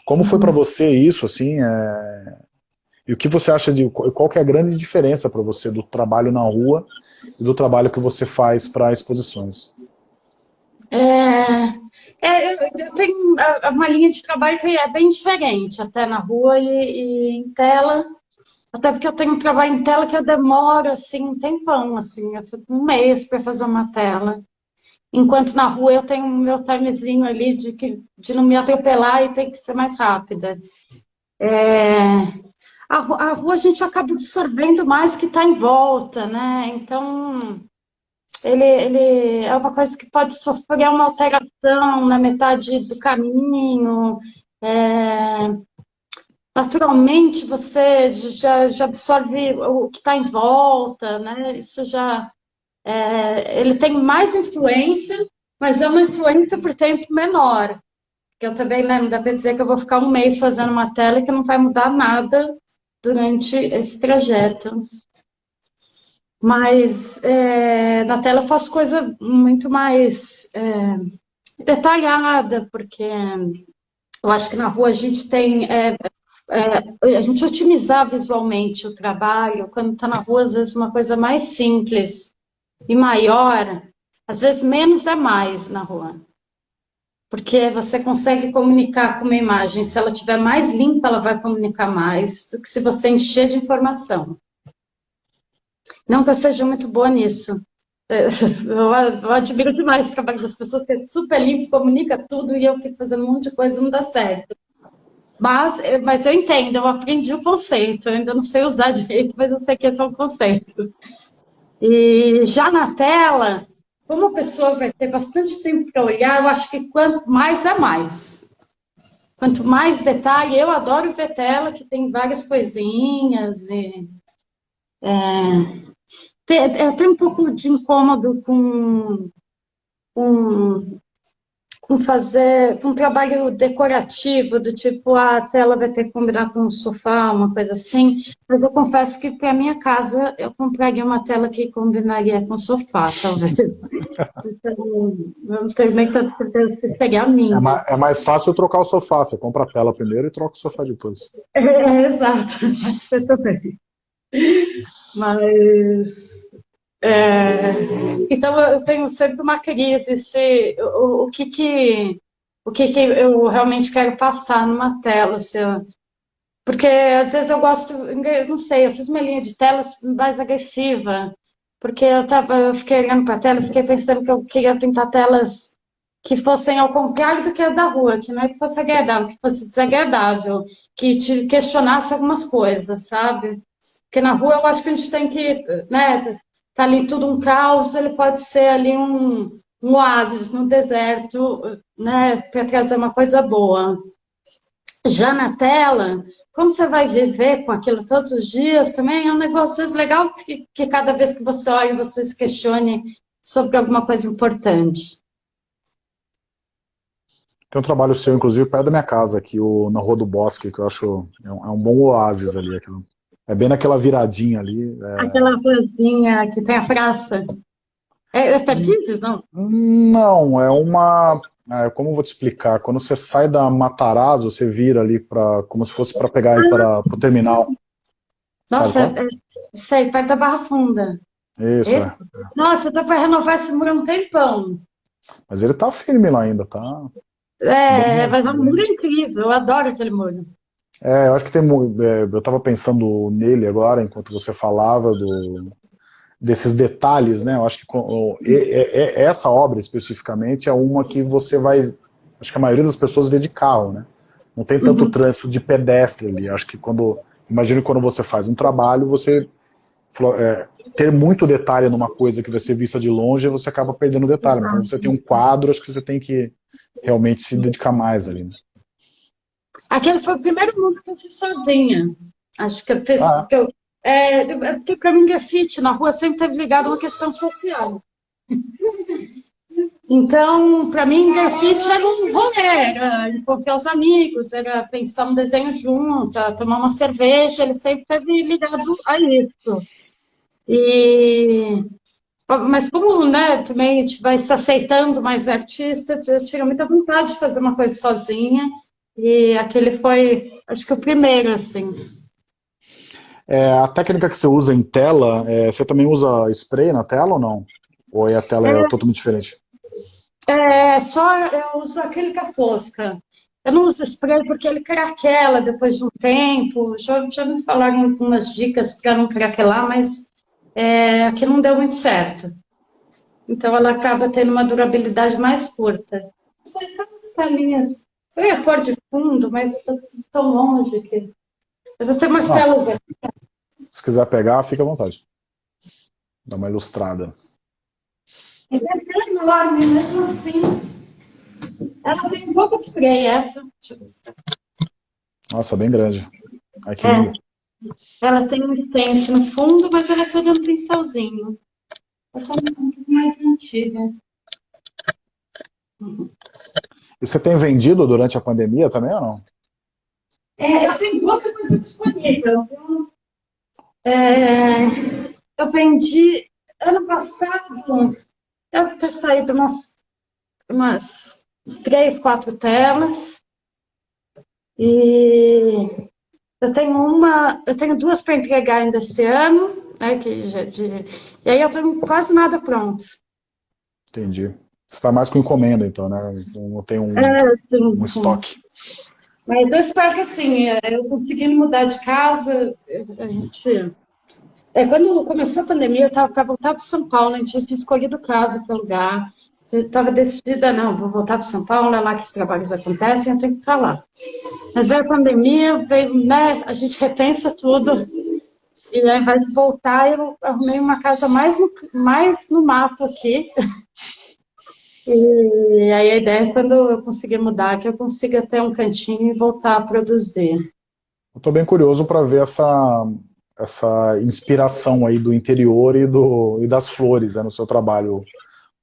Como foi para uhum. você isso, assim, é... e o que você acha de, qual que é a grande diferença para você do trabalho na rua e do trabalho que você faz para exposições? É, é, eu tenho uma linha de trabalho que é bem diferente, até na rua e, e, em tela. Até porque eu tenho um trabalho em tela que eu demoro, assim, um tempão, assim. Eu fico um mês para fazer uma tela. Enquanto na rua eu tenho o meu timezinho ali de, que, de não me atropelar e tem que ser mais rápida. É, a, a rua a gente acaba absorvendo mais que está em volta, né? Então ele, ele é uma coisa que pode sofrer uma alteração na metade do caminho. É, naturalmente, você já, já absorve o que está em volta, né? Isso já... É, ele tem mais influência, mas é uma influência por tempo menor. Que eu também né, não dá para dizer que eu vou ficar um mês fazendo uma tela que não vai mudar nada durante esse trajeto. Mas é, na tela eu faço coisa muito mais é, detalhada, porque eu acho que na rua a gente tem... É, é a gente otimizar visualmente o trabalho, quando está na rua, às vezes uma coisa mais simples e maior, às vezes menos é mais na rua. Porque você consegue comunicar com uma imagem, se ela estiver mais limpa, ela vai comunicar mais do que se você encher de informação. Não que eu seja muito boa nisso. É, eu, admiro demais o trabalho das pessoas, que é super limpo, comunica tudo, e eu fico fazendo um monte de coisa e não dá certo. Mas, é, mas eu entendo, eu aprendi o conceito, eu ainda não sei usar direito, mas eu sei que esse é um conceito. E já na tela, como a pessoa vai ter bastante tempo para olhar, eu acho que quanto mais é mais. Quanto mais detalhe, eu adoro ver tela, que tem várias coisinhas, e é, eu tenho um pouco de incômodo com, com, com fazer com um trabalho decorativo, do tipo, ah, a tela vai ter que combinar com um sofá, uma coisa assim, mas eu confesso que para minha casa eu compraria uma tela que combinaria com sofá, talvez. então, não tenho nem tanto certeza se seria a minha. É mais, é mais fácil trocar o sofá, você compra a tela primeiro e troca o sofá depois. É, é exato, você também. Mas... É, então eu tenho sempre uma crise se o, o que que o que que eu realmente quero passar numa tela, se eu, porque às vezes eu gosto, não sei, eu fiz uma linha de telas mais agressiva, porque eu tava, eu fiquei olhando para a tela, fiquei pensando que eu queria pintar telas que fossem ao contrário do que a da rua, que não é que fosse agradável, que fosse desagradável, que te questionasse algumas coisas, sabe? Porque na rua eu acho que a gente tem que, né, tá ali tudo um caos, ele pode ser ali um, um oásis no deserto, né, para trazer uma coisa boa. Já na tela, como você vai viver com aquilo todos os dias, também é um negócio legal que, que cada vez que você olha, você se questione sobre alguma coisa importante. Tem um trabalho seu, inclusive, perto da minha casa, aqui o, na Rua do Bosque, que eu acho é um, é um bom oásis ali. Aquilo. É bem naquela viradinha ali. É... Aquela ruazinha que tem a praça. É, é Perdizes, não? Não, é uma... É, como eu vou te explicar? Quando você sai da Matarazzo, você vira ali para como se fosse para pegar para o terminal. Nossa, é, sei, perto da Barra Funda. Isso, é. Nossa, dá para renovar esse muro há um tempão. Mas ele tá firme lá ainda, tá? É, mas é um muro incrível, eu adoro aquele muro. É, eu acho que tem. É, eu estava pensando nele agora, enquanto você falava do, desses detalhes, né? Eu acho que essa obra especificamente é uma que você vai, acho que a maioria das pessoas vê de carro, né? Não tem tanto uhum. trânsito de pedestre ali. Acho que quando, imagino quando você faz um trabalho, você é, ter muito detalhe numa coisa que vai ser vista de longe, você acaba perdendo detalhe. Mas quando você tem um quadro, acho que você tem que realmente se dedicar mais ali. Né? Aquele foi o primeiro mundo que eu fiz sozinha. Acho que eu fiz, ah. que eu, é, é, porque para mim grafite na rua sempre teve ligado a uma questão social. Então, para mim, grafite era um rolê, era encontrar os amigos, era pensar um desenho junto, tomar uma cerveja, ele sempre teve ligado a isso. E... Mas como né, também a gente vai se aceitando mais artista, eu tinha muita vontade de fazer uma coisa sozinha, e aquele foi, acho que o primeiro, assim. É, a técnica que você usa em tela, é, você também usa spray na tela ou não? Ou a tela é, é totalmente diferente? É, só eu uso acrílica fosca. Eu não uso spray porque ele craquela depois de um tempo. Já, já me falaram algumas dicas para não craquelar, mas é, aqui não deu muito certo. Então ela acaba tendo uma durabilidade mais curta. As telinhas. Eu ia pôr de fundo, mas está tão longe aqui. Mas eu tenho umas telas aqui. Se quiser pegar, fica à vontade. Dá uma ilustrada. É enorme, mesmo assim. Ela tem um pouco de spray, essa. Nossa, bem grande. Aqui é. Ela tem um intenso no fundo, mas ela é toda um pincelzinho. Essa é um pouco mais antiga. E você tem vendido durante a pandemia também ou não? É, eu tenho pouca coisa disponível. É, eu vendi ano passado, eu ter saído umas, umas três, quatro telas. E eu tenho uma, eu tenho duas para entregar ainda esse ano, né, que já, de, e aí eu tenho quase nada pronto. Entendi. Você está mais com encomenda, então, né? Não tem um, é, sim, um estoque. Mas eu espero que, assim, eu conseguindo mudar de casa, a gente... É, quando começou a pandemia, eu estava para voltar para São Paulo, a gente tinha escolhido casa para lugar. Eu estava decidida, não, vou voltar para São Paulo, é lá que os trabalhos acontecem, eu tenho que ficar lá. Mas veio a pandemia, veio, né, a gente repensa tudo, e aí vai voltar, eu arrumei uma casa mais no, mais no mato aqui, e aí a ideia é quando eu conseguir mudar, que eu consiga ter um cantinho e voltar a produzir. Estou bem curioso para ver essa, essa inspiração aí do interior e, do, e das flores né, no seu trabalho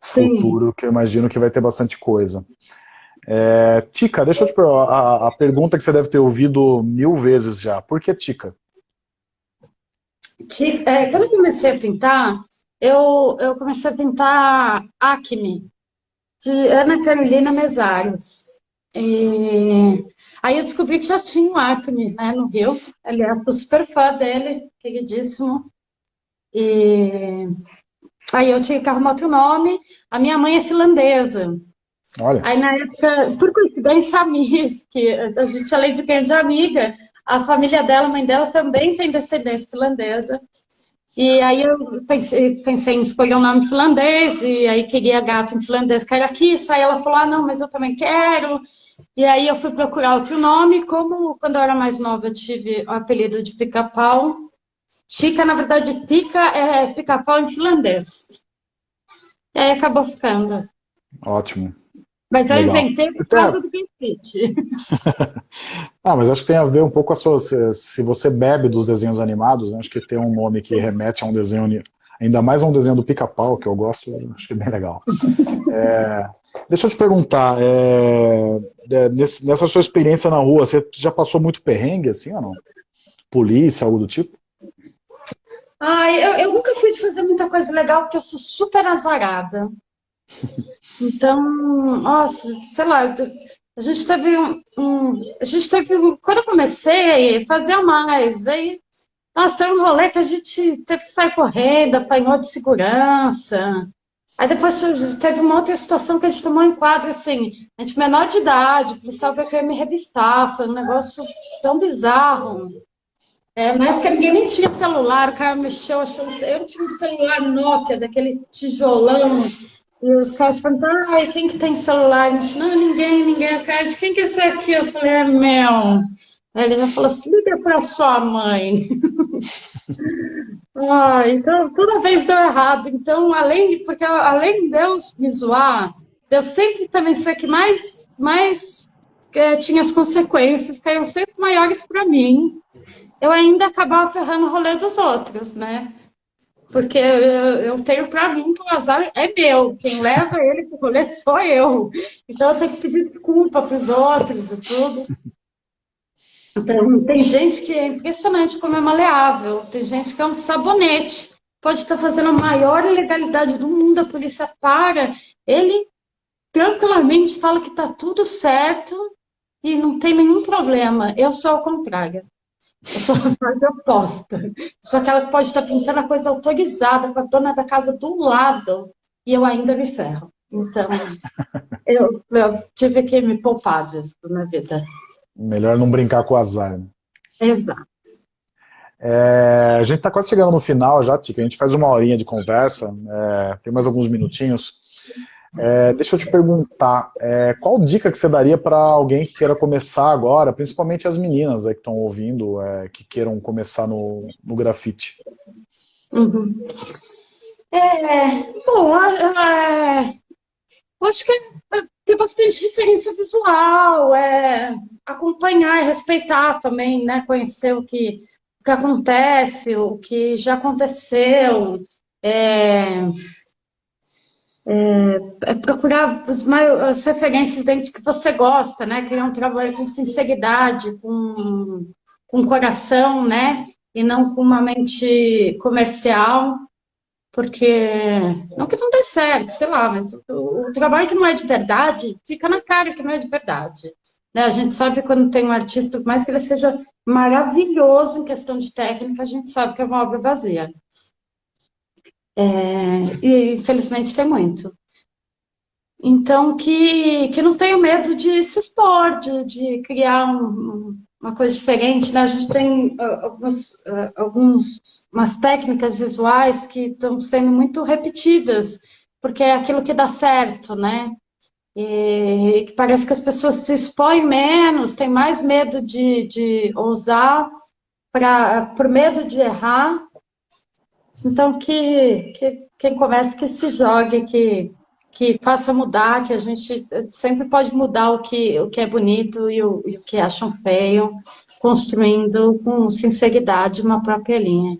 Sim. futuro, que eu imagino que vai ter bastante coisa. É, Tica, deixa eu te perguntar, a, a, pergunta que você deve ter ouvido mil vezes já, por que Tica? É, quando eu comecei a pintar, eu, eu comecei a pintar Acme, de Ana Carolina Mesaros. E aí eu descobri que já tinha um Acme né, no Rio. Aliás, sou super fã dele, queridíssimo. E aí eu tinha que arrumar outro nome. A minha mãe é finlandesa. Olha. Aí na época, por coincidência, a Miss, que a gente além de quem de amiga, a família dela, a mãe dela também tem descendência finlandesa. E aí eu pensei, pensei em escolher um nome finlandês, e aí queria gato em finlandês, Kissa, aí ela falou, ah, não, mas eu também quero. E aí eu fui procurar outro nome, como quando eu era mais nova eu tive o apelido de pica-pau. Chica, na verdade, tica é pica-pau em finlandês. E aí acabou ficando. Ótimo. Mas eu Legal. inventei por então, causa do Benfit. ah, mas acho que tem a ver um pouco com a sua... Se você bebe dos desenhos animados, né, acho que tem um nome que remete a um desenho... Ainda mais a um desenho do pica-pau, que eu gosto, acho que é bem legal. É, deixa eu te perguntar, é, é nessa sua experiência na rua, você já passou muito perrengue, assim, ou não? Polícia, algo do tipo? Ah, eu, eu nunca fui de fazer muita coisa legal, porque eu sou super azarada. Então, nossa, sei lá, a gente teve um, um, a gente teve um, quando eu comecei, fazia mais, aí, nossa, teve um rolê que a gente teve que sair correndo, apanhou de segurança, aí depois teve uma outra situação que a gente tomou em quadro, assim, a gente menor de idade, o policial veio querer me revistar, foi um negócio tão bizarro, É, na época ninguém nem tinha celular, o cara mexeu, achou. Eu tinha um celular Nokia, daquele tijolão, e os caras perguntaram, ai, quem que tem celular? A gente, não, ninguém, ninguém. A cara quem que é esse aqui? Eu falei, é meu. Aí ele já falou assim, liga para sua mãe. ah, então, toda vez deu errado. Então, além, porque além de Deus me zoar, Deus sempre também ser que mais, mais é, tinha as consequências, eram sempre maiores para mim. Eu ainda acabava ferrando o rolê dos outros, né? Porque eu, eu tenho para mim que o azar é meu. Quem leva ele para o rolê sou eu. Então eu tenho que pedir desculpa para os outros e tudo. Então, tem gente que é impressionante como é maleável. Tem gente que é um sabonete. Pode estar fazendo a maior ilegalidade do mundo, a polícia para. Ele tranquilamente fala que está tudo certo e não tem nenhum problema. Eu sou ao contrário. Eu sou a parte oposta. Sou aquela que pode estar pintando a coisa autorizada com a dona da casa do lado e eu ainda me ferro. Então, eu, eu tive que me poupar disso na vida. Melhor não brincar com o azar. Né? Exato. É, a gente está quase chegando no final já, Tica. A gente faz uma horinha de conversa, é, tem mais alguns minutinhos. É, deixa eu te perguntar, é, qual dica que você daria para alguém que queira começar agora, principalmente as meninas que estão ouvindo, é, que queiram começar no, no grafite? Uhum. É, bom, é, eu acho que é, ter bastante referência visual, é, acompanhar e respeitar também, né? Conhecer o que, o que acontece, o que já aconteceu. É, é, é procurar as, as referências dentro que você gosta, né? Criar um trabalho com sinceridade, com, com coração, né? E não com uma mente comercial, porque não que não dê certo, sei lá, mas o, o trabalho que não é de verdade, fica na cara que não é de verdade. Né? A gente sabe quando tem um artista, por mais que ele seja maravilhoso em questão de técnica, a gente sabe que é uma obra vazia. É, e infelizmente tem muito. Então, que, que não tenho medo de se expor, de, de criar um, uma coisa diferente. Né? A gente tem uh, algumas, uh, alguns, umas técnicas visuais que estão sendo muito repetidas, porque é aquilo que dá certo, né? E, e parece que as pessoas se expõem menos, têm mais medo de, de ousar, pra, por medo de errar, então, que, que quem começa que se jogue, que, que faça mudar, que a gente sempre pode mudar o que, o que é bonito e o, e o que acham feio, construindo com sinceridade uma própria linha.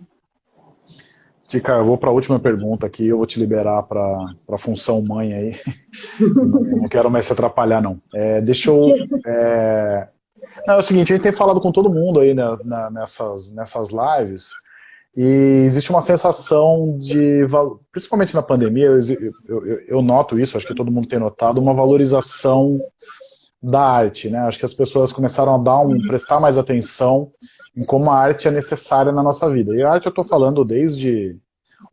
Tica, eu vou para a última pergunta aqui, eu vou te liberar para a função mãe aí. não, quero mais se atrapalhar, não. É, deixa eu... É... Não, é o seguinte, a gente tem falado com todo mundo aí né, nessas, nessas lives, e existe uma sensação de, principalmente na pandemia, eu, noto isso, acho que todo mundo tem notado, uma valorização da arte, né? Acho que as pessoas começaram a dar um, prestar mais atenção em como a arte é necessária na nossa vida. E a arte eu estou falando desde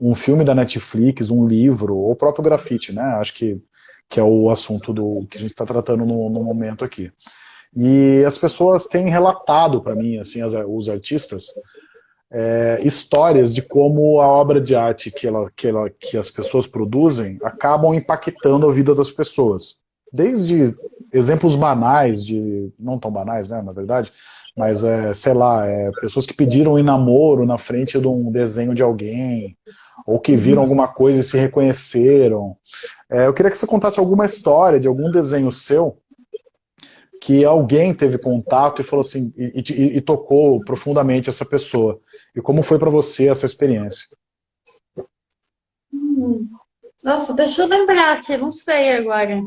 um filme da Netflix, um livro, ou o próprio grafite, né? Acho que, que é o assunto do que a gente está tratando no, no momento aqui. E as pessoas têm relatado para mim, assim, as, os artistas, é, histórias de como a obra de arte que, ela, que, ela, que as pessoas produzem acabam impactando a vida das pessoas. Desde exemplos banais, de não tão banais, né, na verdade, mas, é, sei lá, é, pessoas que pediram em namoro na frente de um desenho de alguém, ou que viram alguma coisa e se reconheceram. É, eu queria que você contasse alguma história de algum desenho seu que alguém teve contato e falou assim, e, e, e tocou profundamente essa pessoa. E como foi para você essa experiência? Hum. Nossa, deixa eu lembrar aqui, não sei agora.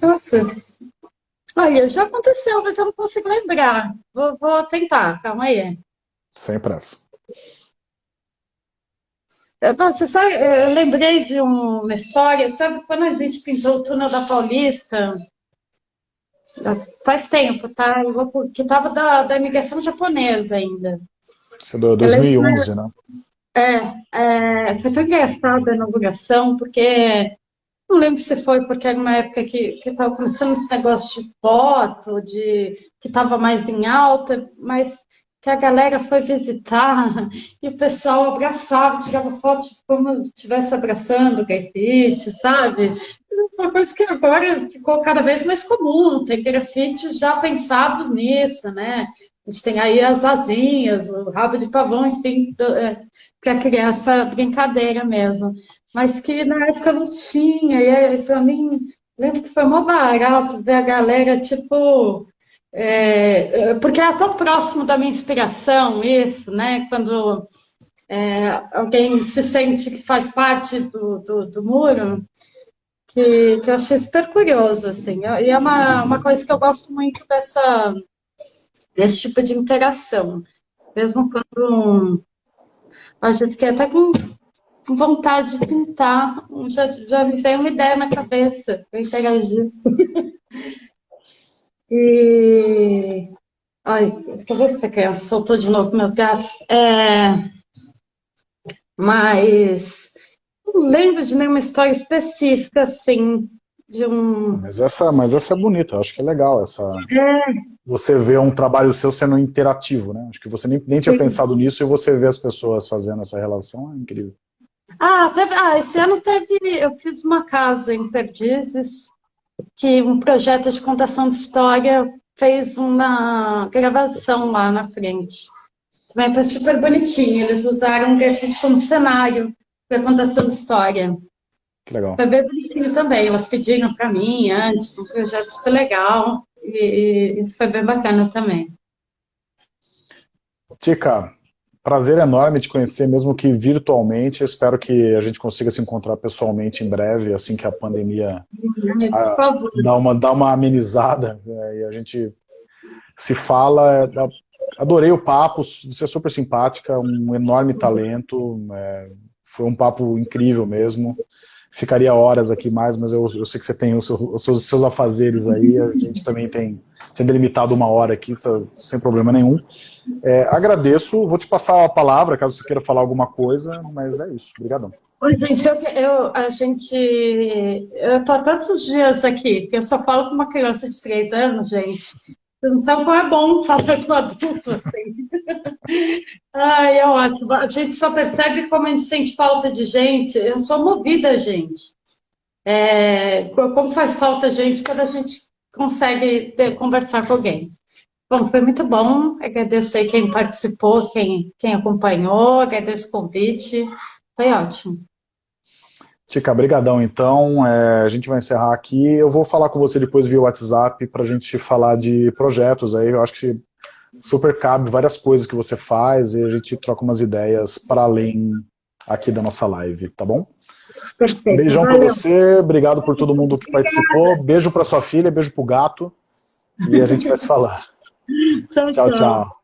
Nossa. Olha, já aconteceu, mas eu não consigo lembrar. Vou, vou tentar, calma aí. Sem pressa. Nossa, sabe, eu lembrei de uma história, sabe quando a gente pintou o túnel da Paulista? Faz tempo, tá? Que estava da, da imigração japonesa ainda. Isso é 2011, né? É, é, foi tão engraçado a inauguração, porque não lembro se foi porque era uma época que estava começando esse negócio de foto, de, que estava mais em alta, mas que a galera foi visitar e o pessoal abraçava, tirava foto como estivesse abraçando o grafite, sabe? Uma coisa que agora ficou cada vez mais comum, tem grafites já pensados nisso, né? A gente tem aí as asinhas, o rabo de pavão, enfim, é, para criar essa brincadeira mesmo. Mas que na época não tinha, e para mim, lembro que foi mó barato ver a galera, tipo, é, porque é tão próximo da minha inspiração isso, né? Quando é, alguém se sente que faz parte do, do, do muro, que, que, eu achei super curioso, assim. E é uma, uma coisa que eu gosto muito dessa, desse tipo de interação. Mesmo quando a gente fiquei até com vontade de pintar, já, já me veio uma ideia na cabeça para interagir. e... Ai, deixa eu ver se a criança soltou de novo meus gatos. É... Mas não lembro de nenhuma história específica, assim, de um... Mas essa, mas essa é bonita, eu acho que é legal, essa... É. Você vê um trabalho seu sendo interativo, né? Acho que você nem, nem tinha Sim. pensado nisso e você vê as pessoas fazendo essa relação, é incrível. Ah, teve, ah, esse ano teve, eu fiz uma casa em Perdizes, que um projeto de contação de história fez uma gravação lá na frente. Também foi super bonitinho, eles usaram o grafite como cenário para contação de história. Que legal. Foi bem bonitinho também, elas pediram para mim antes, um projeto super legal, e, e isso foi bem bacana também. Tica, prazer enorme te conhecer, mesmo que virtualmente. espero que a gente consiga se encontrar pessoalmente em breve, assim que a pandemia a, dá, uma, dá uma amenizada é, e a gente se fala. É, adorei o papo, você é super simpática, um enorme talento, é, foi um papo incrível mesmo ficaria horas aqui mais, mas eu, eu sei que você tem os seus, os seus, afazeres aí, a gente também tem, tem delimitado uma hora aqui, sem problema nenhum. É, agradeço, vou te passar a palavra, caso você queira falar alguma coisa, mas é isso, obrigadão. Oi, gente, eu, eu, a gente, eu tô há tantos dias aqui, que eu só falo com uma criança de três anos, gente, não sabe como é bom falar com adulto, assim. Ai, é ótimo. A gente só percebe como a gente sente falta de gente. Eu sou movida, gente. É, como faz falta gente quando a gente consegue ter, conversar com alguém. Bom, foi muito bom. Agradeço aí quem participou, quem, quem acompanhou, agradeço o convite. Foi ótimo. Tica, brigadão então, é, a gente vai encerrar aqui, eu vou falar com você depois via WhatsApp para a gente falar de projetos aí, eu acho que super cabe várias coisas que você faz e a gente troca umas ideias para além aqui da nossa live, tá bom? Perfeito. Beijão para você, obrigado por todo mundo que participou, beijo para sua filha, beijo pro gato e a gente vai se falar. tchau. tchau. tchau.